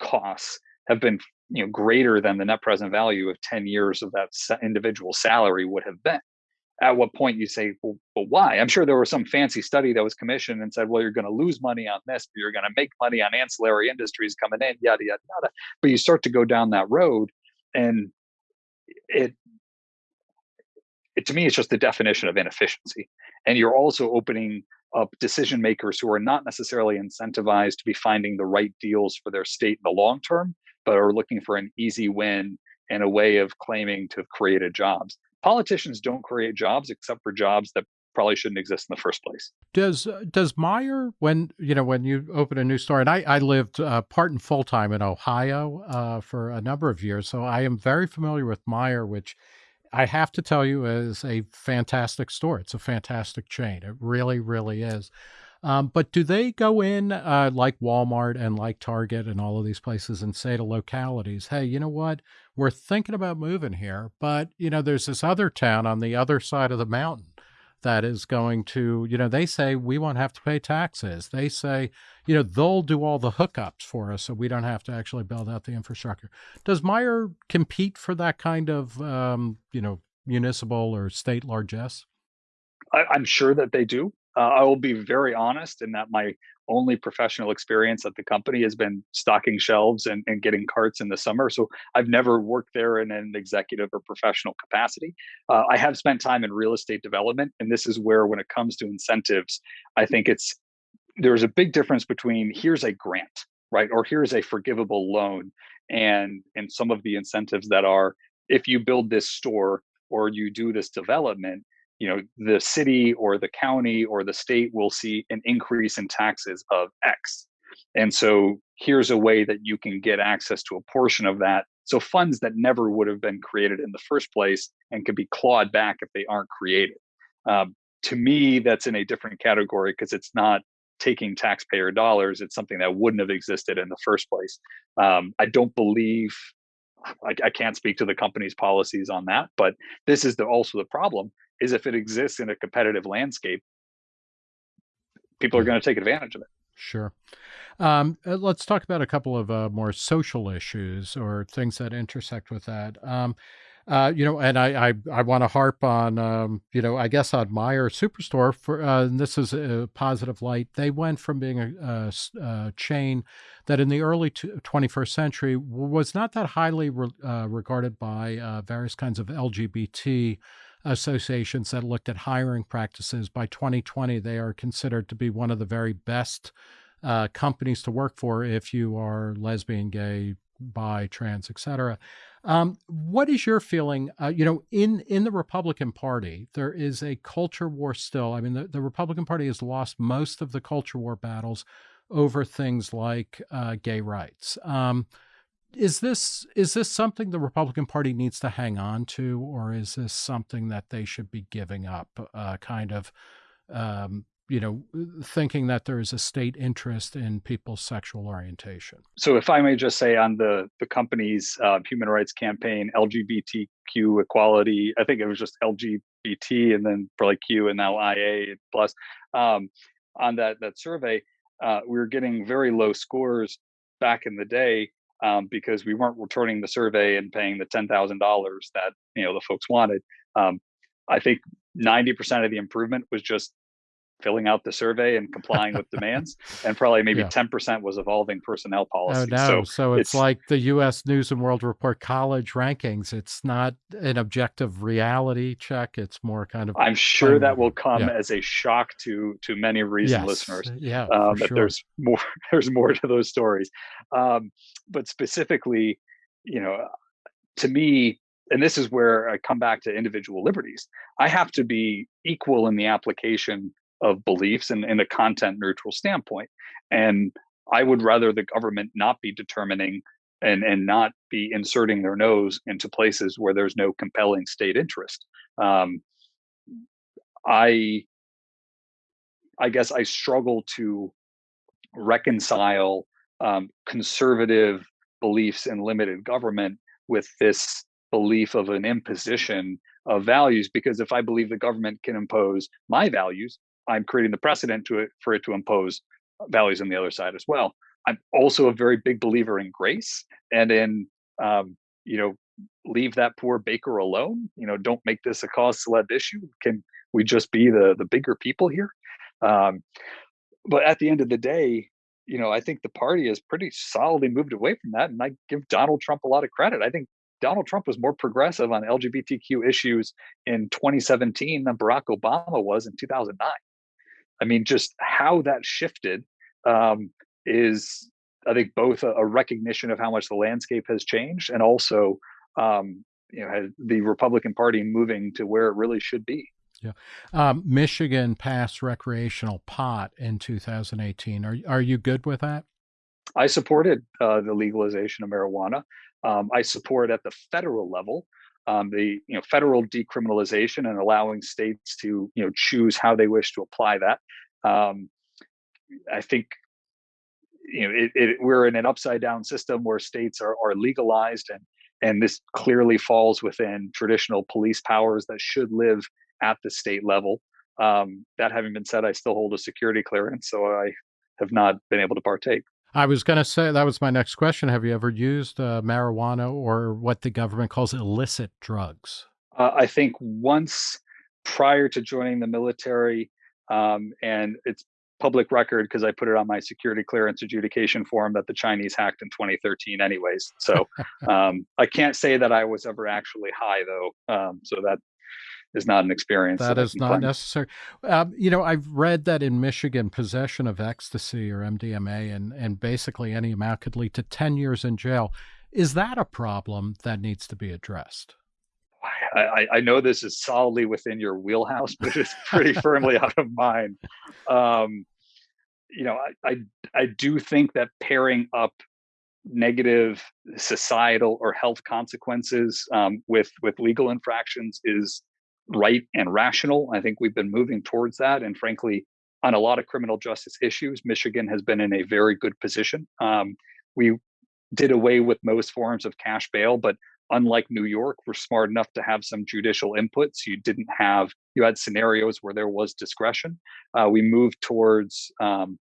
costs have been, you know, greater than the net present value of 10 years of that individual salary would have been. At what point you say, well, but why? I'm sure there was some fancy study that was commissioned and said, well, you're going to lose money on this, but you're going to make money on ancillary industries coming in, yada, yada, yada. But you start to go down that road and it it, to me, it's just the definition of inefficiency. And you're also opening up decision makers who are not necessarily incentivized to be finding the right deals for their state in the long term, but are looking for an easy win and a way of claiming to have created jobs. Politicians don't create jobs except for jobs that probably shouldn't exist in the first place. Does uh, does Meijer when you know when you open a new store and I I lived uh, part and full time in Ohio uh, for a number of years, so I am very familiar with Meijer, which I have to tell you, is a fantastic store. It's a fantastic chain. It really, really is. Um, but do they go in uh, like Walmart and like Target and all of these places and say to localities, hey, you know what? We're thinking about moving here, but you know, there's this other town on the other side of the mountain that is going to, you know, they say we won't have to pay taxes. They say, you know, they'll do all the hookups for us so we don't have to actually build out the infrastructure. Does Meijer compete for that kind of, um, you know, municipal or state largesse? I, I'm sure that they do. Uh, I will be very honest in that my only professional experience at the company has been stocking shelves and, and getting carts in the summer. So I've never worked there in an executive or professional capacity. Uh, I have spent time in real estate development, and this is where, when it comes to incentives, I think it's there's a big difference between here's a grant, right, or here's a forgivable loan, and and some of the incentives that are if you build this store or you do this development you know the city or the county or the state will see an increase in taxes of x. And so here's a way that you can get access to a portion of that so funds that never would have been created in the first place and could be clawed back if they aren't created. Um, to me that's in a different category because it's not taking taxpayer dollars it's something that wouldn't have existed in the first place um, i don't believe I, I, can't speak to the company's policies on that but this is the, also the problem is if it exists in a competitive landscape, people are going to take advantage of it. Sure. Um, uh, let's talk about a couple of uh, more social issues or things that intersect with that. Um, uh, you know, and I I, I want to harp on um, you know I guess on Meijer Superstore for uh, and this is a positive light. They went from being a, a, a chain that in the early 21st century was not that highly re, uh, regarded by uh, various kinds of LGBT associations that looked at hiring practices. By 2020, they are considered to be one of the very best uh, companies to work for if you are lesbian, gay, bi, trans, etc. Um, what is your feeling? Uh, you know, in in the Republican Party, there is a culture war still. I mean, the, the Republican Party has lost most of the culture war battles over things like uh, gay rights. Um, is this is this something the Republican Party needs to hang on to, or is this something that they should be giving up? Uh, kind of, um, you know, thinking that there is a state interest in people's sexual orientation. So, if I may just say, on the the company's uh, human rights campaign, LGBTQ equality, I think it was just LG BT and then probably Q and now IA plus. Um, on that that survey, uh, we were getting very low scores back in the day um, because we weren't returning the survey and paying the ten thousand dollars that you know the folks wanted. Um, I think ninety percent of the improvement was just filling out the survey and complying with demands, and probably maybe ten yeah. percent was evolving personnel policy. Oh, no. So, so it's, it's, like the U.S. News and World Report college rankings. It's not an objective reality check. It's more kind of. I'm sure that will come yeah. as a shock to to many reason yes. listeners. Yeah, um, sure. there's more there's more to those stories, um, but specifically, you know, to me, and this is where I come back to individual liberties. I have to be equal in the application of beliefs and in a content neutral standpoint. And I would rather the government not be determining and, and not be inserting their nose into places where there's no compelling state interest. Um, I I guess I struggle to reconcile um, conservative beliefs in limited government with this belief of an imposition of values because if i believe the government can impose my values I'm creating the precedent to it for it to impose values on the other side as well. I'm also a very big believer in grace and in um, you know leave that poor baker alone. You know, don't make this a cause celeb issue. Can we just be the the bigger people here? Um, but at the end of the day, you know, I think the party has pretty solidly moved away from that, and I give Donald Trump a lot of credit. I think Donald Trump was more progressive on LGBTQ issues in 2017 than Barack Obama was in 2009. I mean, just how that shifted um, is, I think, both a, a, recognition of how much the landscape has changed, and also, um, you know, the Republican Party moving to where it really should be. Yeah, um, Michigan passed recreational pot in 2018. Are are you good with that? I supported uh, the legalization of marijuana. Um, I support at the federal level um, the you know federal decriminalization and allowing states to you know choose how they wish to apply that. Um, I think you know it, it, we're in an upside down system where states are, are legalized and and this clearly falls within traditional police powers that should live at the state level. Um, that having been said, I still hold a security clearance, so I have not been able to partake. I was going to say that was my next question. Have you ever used uh, marijuana or what the government calls illicit drugs? Uh, I think once prior to joining the military, um, and it's public record because I put it on my security clearance adjudication form that the Chinese hacked in 2013, anyways. So um, I can't say that I was ever actually high though. Um, so that is not an experience. that, that is not claim. necessary. Um, you know, I've read that in Michigan, possession of ecstasy or MDMA and, and basically any amount could lead to 10 years in jail. Is that a problem that needs to be addressed? I, I know this is solidly within your wheelhouse, but it's pretty firmly out of mine. Um, you know, I, I I do think that pairing up negative societal or health consequences um, with with legal infractions is right and rational. I think we've been moving towards that. And frankly, on a lot of criminal justice issues, Michigan has been in a very good position. Um, we did away with most forms of cash bail, but unlike New York, we're smart enough to have some judicial inputs. You didn't have, you had scenarios where there was discretion. Uh, we moved towards um,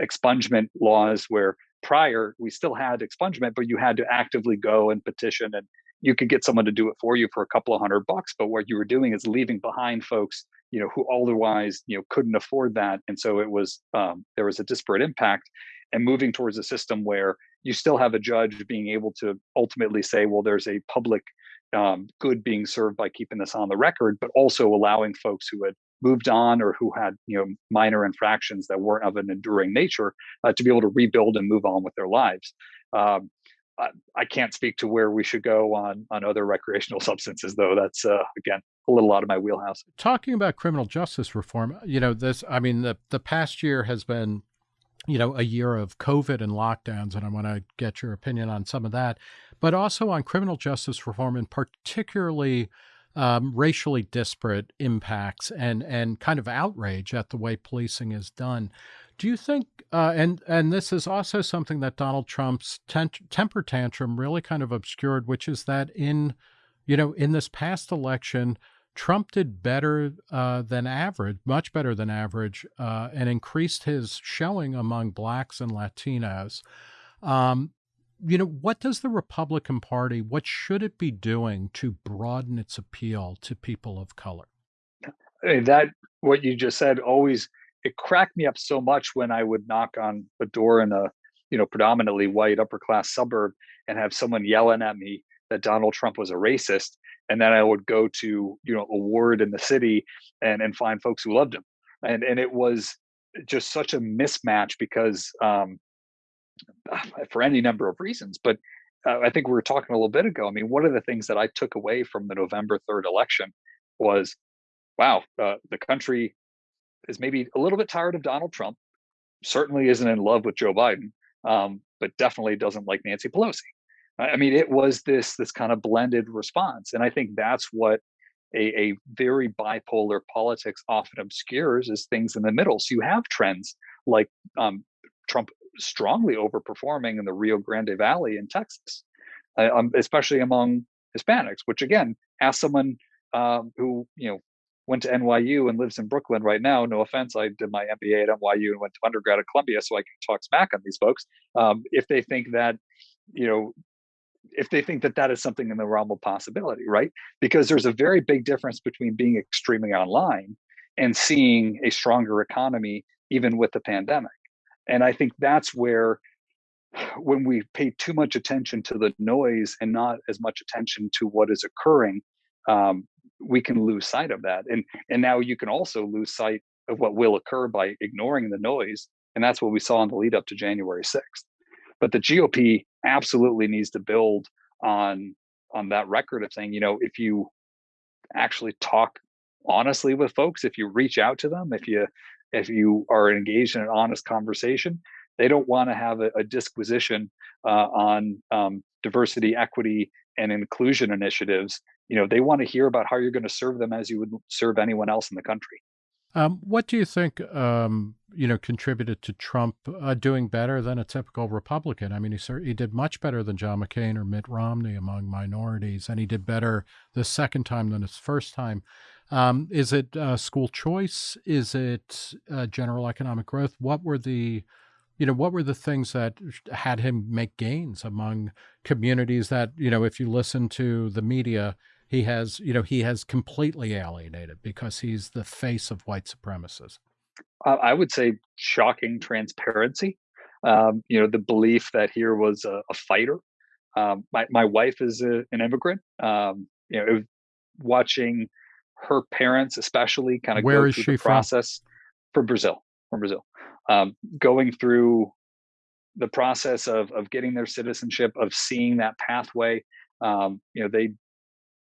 expungement laws where prior we still had expungement, but you had to actively go and petition and you could get someone to do it for you for a couple of hundred bucks but what you were doing is leaving behind folks you know who otherwise you know couldn't afford that and so it was um, there was a disparate impact and moving towards a system where you still have a judge being able to ultimately say well there's a public um, good being served by keeping this on the record but also allowing folks who had moved on or who had you know minor infractions that weren't of an enduring nature uh, to be able to rebuild and move on with their lives. Um, I, can't speak to where we should go on on other recreational substances, though. That's uh, again a little out of my wheelhouse. Talking about criminal justice reform, you know, this. I mean, the the past year has been, you know, a year of COVID and lockdowns, and I want to get your opinion on some of that, but also on criminal justice reform, and particularly. Um, racially disparate impacts and and kind of outrage at the way policing is done. Do you think, uh, and and this is also something that Donald Trump's temper tantrum really kind of obscured, which is that in, you know, in this past election, Trump did better uh, than average, much better than average, uh, and increased his showing among blacks and Latinos. Um, you know, what does the Republican Party, what should it be doing to broaden its appeal to people of color? That, what you just said, always, it cracked me up so much when I would knock on a door in a, you know, predominantly white upper class suburb and have someone yelling at me that Donald Trump was a racist. And then I would go to, you know, a ward in the city and, and find folks who loved him. And, and it was just such a mismatch because um, for any number of reasons. But uh, I think we were talking a little bit ago. I mean, one of the things that I took away from the November 3rd election was wow, uh, the country is maybe a little bit tired of Donald Trump, certainly isn't in love with Joe Biden, um, but definitely doesn't like Nancy Pelosi. I mean, it was this this kind of blended response, and I think that's what a, a very bipolar politics often obscures is things in the middle. So you have trends like um, Trump strongly overperforming in the Rio Grande Valley in Texas, uh, um, especially among Hispanics. Which again, ask someone um, who you know went to NYU and lives in Brooklyn right now. No offense, I did my MBA at NYU and went to undergrad at Columbia, so I can talk smack on these folks. Um, if they think that, you know, if they think that that is something in the realm of possibility, right? Because there's a very big difference between being extremely online and seeing a stronger economy, even with the pandemic. And I think that's where when we pay too much attention to the noise and not as much attention to what is occurring, um, we can lose sight of that. And and now you can also lose sight of what will occur by ignoring the noise. And that's what we saw in the lead up to January 6th. But the GOP absolutely needs to build on on that record of saying, you know, if you actually talk honestly with folks, if you reach out to them, if you if you are engaged in an honest conversation, they don't want to have a, a disquisition uh, on um, diversity, equity, and inclusion initiatives. You know, they want to hear about how you're going to serve them as you would serve anyone else in the country. Um, what do you think, um, you know, contributed to Trump uh, doing better than a typical Republican? I mean, he he did much better than John McCain or Mitt Romney among minorities, and he did better the second time than his first time. Um, is it uh, school choice? Is it uh, general economic growth? What were the, you know, what were the things that had him make gains among communities that, you know, if you listen to the media, he has, you know, he has completely alienated because he's the face of white supremacists. I would say shocking transparency. Um, you know, the belief that here was a, a fighter. Um, my my wife is a, an immigrant. Um, you know, watching her parents especially kind of Where go is through she the from? process from Brazil, from Brazil, um, going through the process of of getting their citizenship, of seeing that pathway. Um, you know, they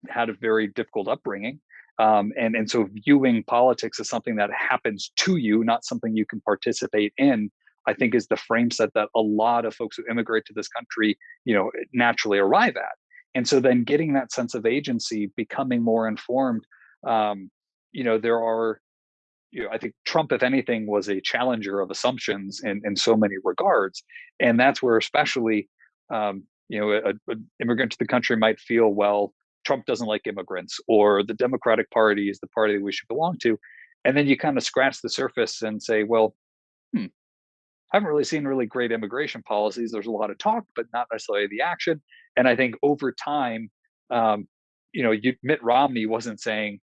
had a very difficult upbringing, um, and and so viewing politics as something that happens to you, not something you can participate in. I think is the frame set that a lot of folks who immigrate to this country, you know, naturally arrive at. And so then getting that sense of agency, becoming more informed um, you know, there are, you know, I think Trump, if anything, was a challenger of assumptions in, in so many regards. And that's where, especially, um, you know, an immigrant to the country might feel, well, Trump doesn't like immigrants, or the Democratic Party is the party that we should belong to. And then you kind of scratch the surface and say, well, hmm, I haven't really seen really great immigration policies. There's a lot of talk, but not necessarily the action. And I think over time, um, you know, you, Mitt Romney wasn't saying,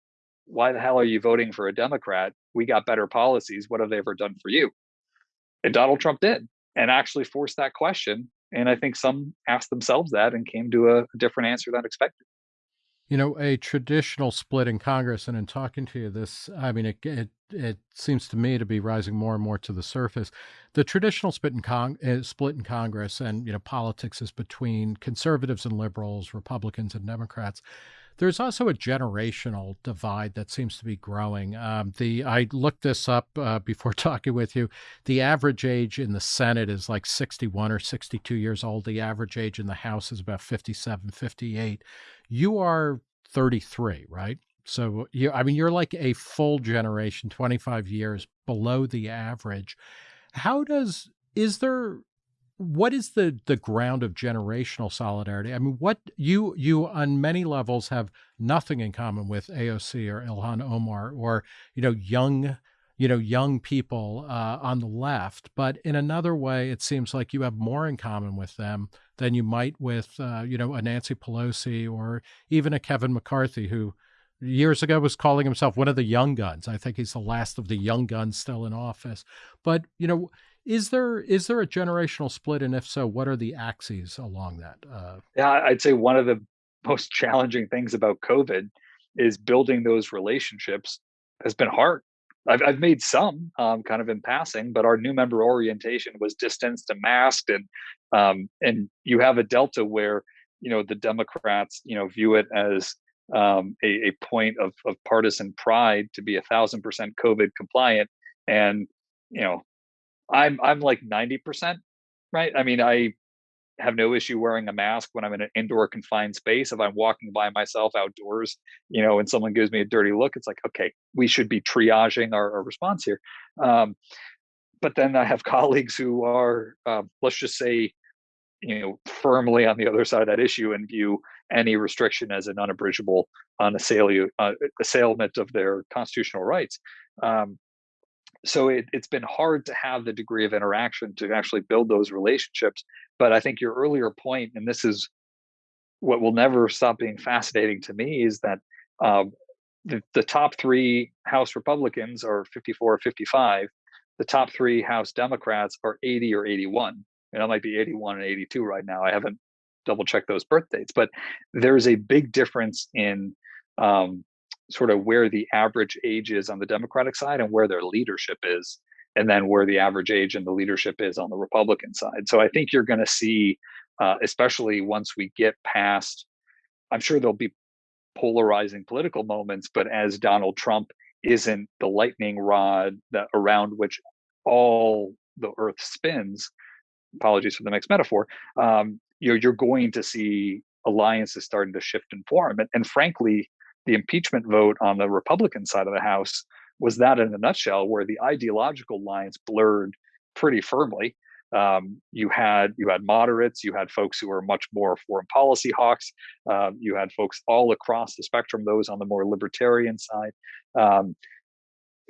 why the hell are you voting for a Democrat? We got better policies. What have they ever done for you? And Donald Trump did and actually forced that question. And I think some asked themselves that and came to a, a different answer than expected. You know, a traditional split in Congress, and in talking to you, this, I mean, it, it, it seems to me to be rising more and more to the surface. The traditional split in, Cong- uh, split in Congress and, you know, politics is between conservatives and liberals, Republicans and Democrats. There's also a generational divide that seems to be growing. Um, the I looked this up uh, before talking with you. The average age in the Senate is like 61 or 62 years old. The average age in the House is about 57, 58. You are 33, right? So you, I mean, you're like a full generation, 25 years below the average. How does is there what is the the ground of generational solidarity? I mean, what you you on many levels have nothing in common with AOC or Ilhan Omar or you know young you know young people uh, on the left, but in another way, it seems like you have more in common with them than you might with uh, you know a Nancy Pelosi or even a Kevin McCarthy who years ago was calling himself one of the young guns. I think he's the last of the young guns still in office. But you know is there is there a generational split, and if so, what are the axes along that? Uh, yeah, I'd say one of the most challenging things about COVID is building those relationships has been hard. I've, I've made some um, kind of in passing, but our new member orientation was distanced and masked, and um, and you have a delta where you know the Democrats you know view it as um, a, a point of, of partisan pride to be a thousand percent COVID compliant, and you know I'm I'm like 90%, right? I mean, I have no issue wearing a mask when I'm in an indoor confined space. If I'm walking by myself outdoors, you know, and someone gives me a dirty look, it's like, okay, we should be triaging our, our response here. Um, but then I have colleagues who are, uh, let's just say, you know, firmly on the other side of that issue and view any restriction as an unabridgable unassailable uh, assailment of their constitutional rights. Um, so it, it's been hard to have the degree of interaction to actually build those relationships but i think your earlier point and this is what will never stop being fascinating to me is that um, the, the top three house republicans are 54 or 55 the top three house democrats are 80 or 81 and i might be 81 and 82 right now i haven't double checked those birth dates but there's a big difference in um, sort of where the average age is on the Democratic side and where their leadership is, and then where the average age and the leadership is on the Republican side. So I think you're going to see, uh, especially once we get past, I'm sure there'll be polarizing political moments, but as Donald Trump isn't the lightning rod that around which all the earth spins, apologies for the mixed metaphor, um, you're, you're going to see alliances starting to shift and form. And, and frankly, the impeachment vote on the Republican side of the House was that in a nutshell, where the ideological lines blurred pretty firmly. Um, you had you had moderates, you had folks who were much more foreign policy hawks, um, you had folks all across the spectrum, those on the more libertarian side. Um,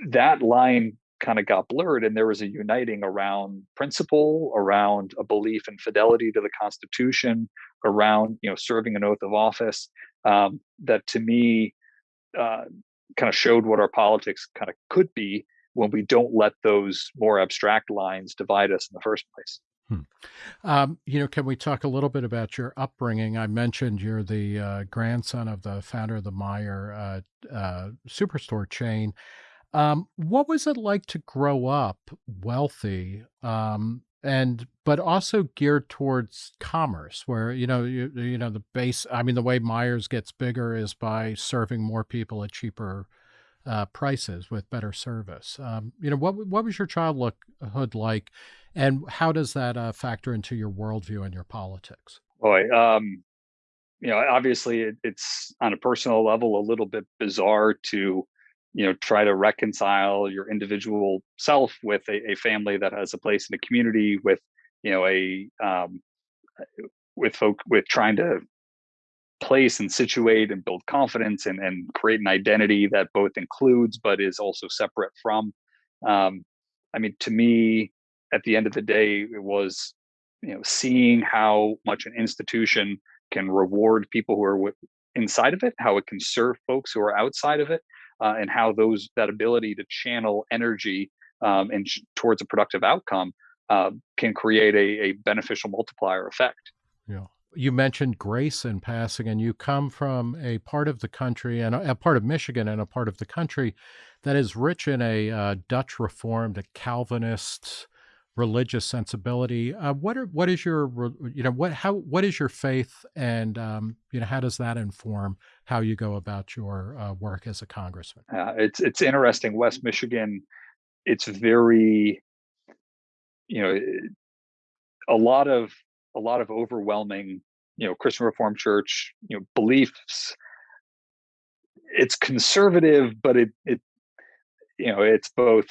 that line kind of got blurred, and there was a uniting around principle, around a belief in fidelity to the Constitution, around you know serving an oath of office um, that to me uh, kind of showed what our politics kind of could be when we don't let those more abstract lines divide us in the first place. Hmm. Um, you know, can we talk a little bit about your upbringing? I mentioned you're the uh, grandson of the founder of the Meijer uh, uh, superstore chain. Um, what was it like to grow up wealthy um, and but also geared towards commerce where you know you, you know the base i mean the way Meijers gets bigger is by serving more people at cheaper uh, prices with better service. Um, you know what what was your childhood like and how does that uh, factor into your worldview and your politics? Boy um, you know obviously it, it's on a personal level a little bit bizarre to you know try to reconcile your individual self with a, a family that has a place in the community with you know a um, with folk with trying to place and situate and build confidence and, and create an identity that both includes but is also separate from. Um, i mean to me at the end of the day it was you know seeing how much an institution can reward people who are with, inside of it how it can serve folks who are outside of it uh, and how those that ability to channel energy um, and towards a productive outcome uh, can create a, a beneficial multiplier effect. Yeah. You mentioned grace in passing, and you come from a part of the country and a, a part of Michigan and a part of the country that is rich in a uh, Dutch Reformed, a Calvinist, religious sensibility. Uh, what are what is your you know what how what is your faith and um, you know how does that inform how you go about your uh, work as a congressman? Uh, it's it's interesting. West Michigan, it's very you know a lot of a lot of overwhelming you know Christian Reformed Church you know beliefs. It's conservative, but it it you know it's both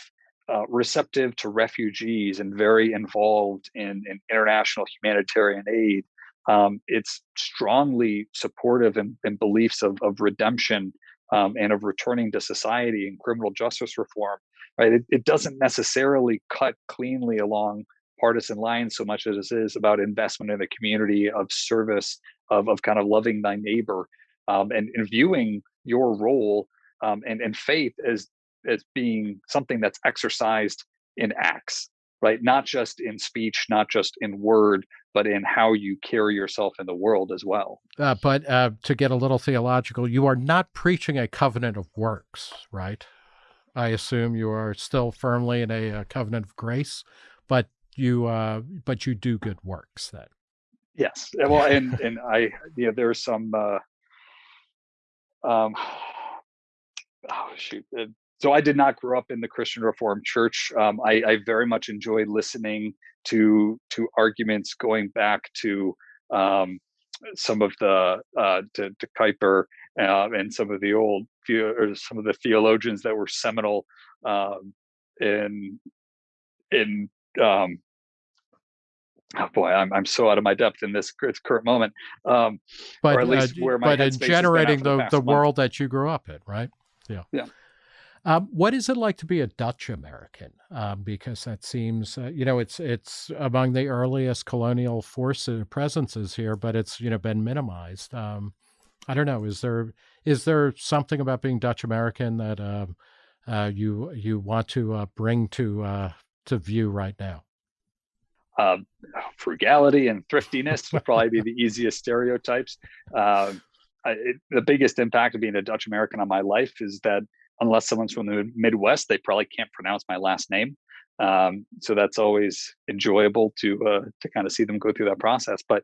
uh, receptive to refugees and very involved in, in international humanitarian aid. Um, it's strongly supportive in, in beliefs of, of redemption um, and of returning to society and criminal justice reform. Right? It, it doesn't necessarily cut cleanly along partisan lines so much as it is about investment in the community of service of, of kind of loving thy neighbor um, and, and viewing your role um, and, and faith as as being something that's exercised in acts right? Not just in speech not just in word but in how you carry yourself in the world as well. Uh, but uh, to get a little theological you are not preaching a covenant of works right? I assume you are still firmly in a, a covenant of grace but you uh, but you do good works then. Yes. Well and and i you know there's some uh um oh shoot so I did not grow up in the Christian Reformed Church. Um, I, I, very much enjoy listening to to arguments going back to um, some of the uh, to, to Kuyper uh, and some of the old or some of the theologians that were seminal um, in in um, oh boy, I'm I'm so out of my depth in this current moment. Um, but or at least uh, where my but in generating the the, the world that you grew up in, right? Yeah. Yeah. Um, what is it like to be a Dutch American? Um, because that seems, uh, you know, it's it's among the earliest colonial forces presences here, but it's you know been minimized. Um, I don't know. Is there is there something about being Dutch American that um, uh, you you want to uh, bring to uh, to view right now? Um, frugality and thriftiness would probably be the easiest stereotypes. Um, I, it, the biggest impact of being a Dutch American on my life is that unless someone's from the Midwest, they probably can't pronounce my last name. Um, so that's always enjoyable to uh, to kind of see them go through that process. But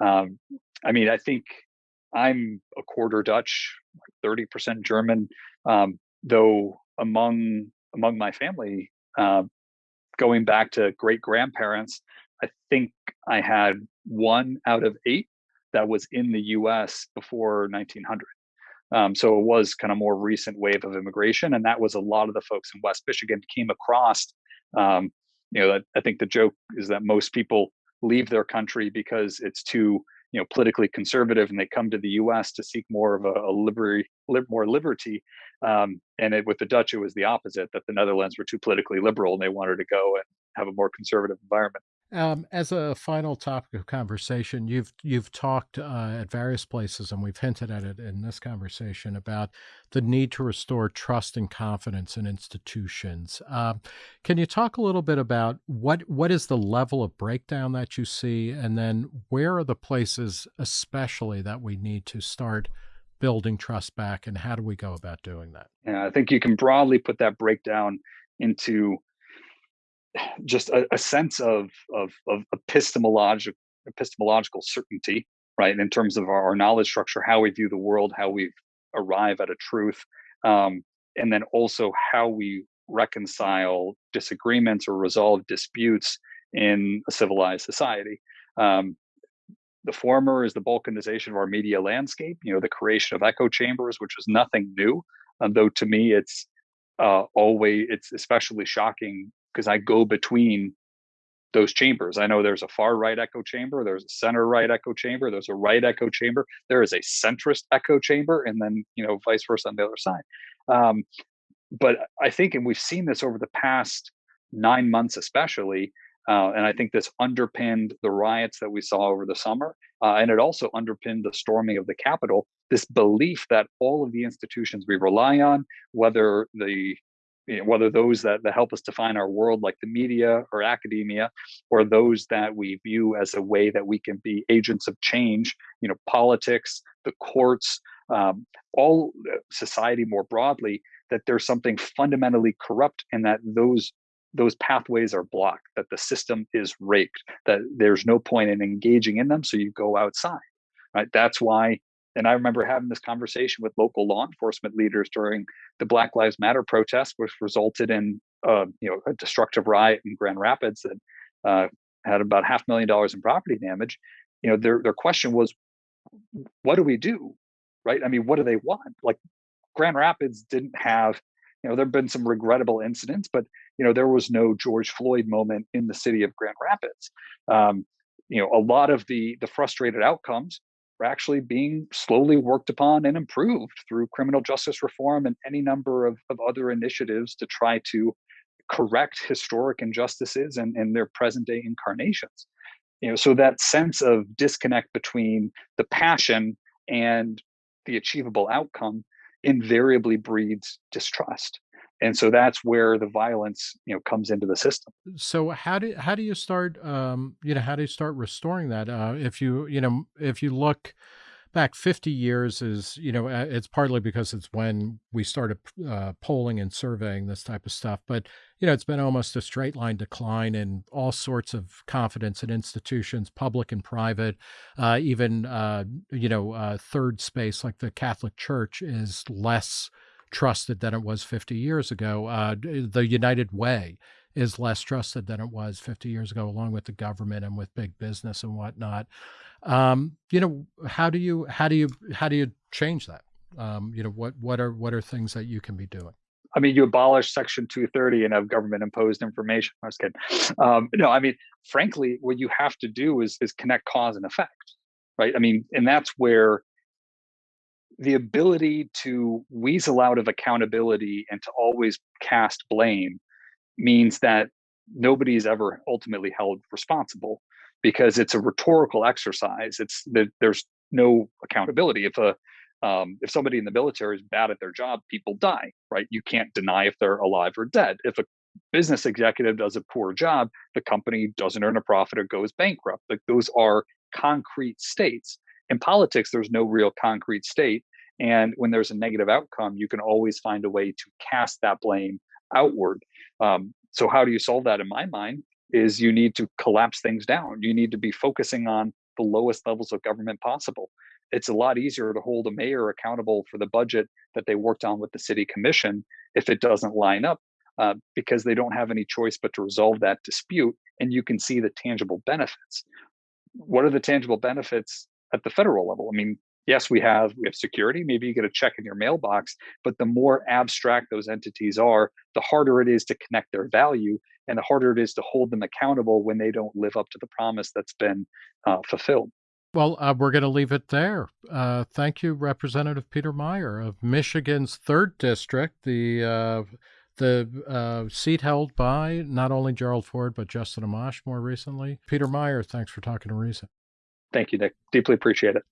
um, I mean, I think I'm a quarter Dutch, thirty percent German. Um, though among among my family, uh, going back to great grandparents, I think I had one out of eight that was in the U.S. before 1900. Um, so it was kind of more recent wave of immigration, and that was a lot of the folks in West Michigan came across. Um, you know, I think the joke is that most people leave their country because it's too you know politically conservative, and they come to the U.S. to seek more of a, a liberty, li- more liberty. Um, and it, with the Dutch, it was the opposite that the Netherlands were too politically liberal, and they wanted to go and have a more conservative environment. Um, as a final topic of conversation, you've you've talked uh, at various places, and we've hinted at it in this conversation about the need to restore trust and confidence in institutions. Uh, can you talk a little bit about what what is the level of breakdown that you see, and then where are the places, especially that we need to start building trust back, and how do we go about doing that? Yeah, I think you can broadly put that breakdown into just a, a sense of, of, of epistemological epistemological certainty, right? In terms of our, our, knowledge structure, how we view the world, how we arrive at a truth, um, and then also how we reconcile disagreements or resolve disputes in a civilized society. Um, the former is the balkanization of our media landscape, you know, the creation of echo chambers, which is nothing new, um, though to me it's uh, always it's especially shocking because I go between those chambers. I know there's a far right echo chamber, there's a center right echo chamber, there's a right echo chamber, there is a centrist echo chamber, and then you know vice versa on the other side. Um, but I think, and we've seen this over the past nine months, especially, uh, and I think this underpinned the riots that we saw over the summer, uh, and it also underpinned the storming of the Capitol. This belief that all of the institutions we rely on, whether the you know, whether those that, that help us define our world, like the media or academia, or those that we view as a way that we can be agents of change, you know, politics, the courts, um, all uh, society more broadly, that there's something fundamentally corrupt and that those those pathways are blocked, that the system is raked, that there's no point in engaging in them, so you go outside. Right. That's why and I remember having this conversation with local law enforcement leaders during the Black Lives Matter protest, which resulted in uh, you know a destructive riot in Grand Rapids that uh, had about half million dollars in property damage. You know, their their question was, what do we do? Right? I mean, what do they want? Like Grand Rapids didn't have You know, there have been some regrettable incidents, but you know, there was no George Floyd moment in the city of Grand Rapids. Um, you know, a lot of the the frustrated outcomes are actually being slowly worked upon and improved through criminal justice reform and any number of, of other initiatives to try to correct historic injustices and, and their present day incarnations. You know so that sense of disconnect between the passion and the achievable outcome invariably breeds distrust and so that's where the violence you know comes into the system. So how do how do you start um you know how do you start restoring that? Uh if you you know if you look back 50 years is you know it's partly because it's when we started uh, polling and surveying this type of stuff but you know it's been almost a straight line decline in all sorts of confidence in institutions public and private uh, even uh, you know uh, third space like the catholic church is less trusted than it was 50 years ago uh, the united way is less trusted than it was 50 years ago along with the government and with big business and whatnot um, you know, how do you how do you how do you change that? Um, you know, what what are what are things that you can be doing? I mean, you abolish Section 230 and have government imposed information. I was kidding. Um, no, I mean, frankly, what you have to do is is connect cause and effect, right? I mean, and that's where the ability to weasel out of accountability and to always cast blame means that nobody is ever ultimately held responsible because it's a rhetorical exercise. It's there's no accountability. If a um, if somebody in the military is bad at their job, people die, right? You can't deny if they're alive or dead. If a business executive does a poor job, the company doesn't earn a profit or goes bankrupt. Like those are concrete states. In politics, there's no real concrete state. And when there's a negative outcome, you can always find a way to cast that blame outward. Um, so, how do you solve that? In my mind, is you need to collapse things down. You need to be focusing on the lowest levels of government possible. It's a lot easier to hold a mayor accountable for the budget that they worked on with the city commission if it doesn't line up, uh, because they don't have any choice but to resolve that dispute, and you can see the tangible benefits. What are the tangible benefits at the federal level? I mean, yes, we have we have security. Maybe you get a check in your mailbox, but the more abstract those entities are, the harder it is to connect their value, and the harder it is to hold them accountable when they don't live up to the promise that's been uh, fulfilled. Well, uh, we're going to leave it there. Uh, thank you, Representative Peter Meijer of Michigan's third district, the uh, the uh, seat held by not only Gerald Ford but Justin Amash more recently. Peter Meijer, thanks for talking to Reason. Thank you, Nick. Deeply appreciate it.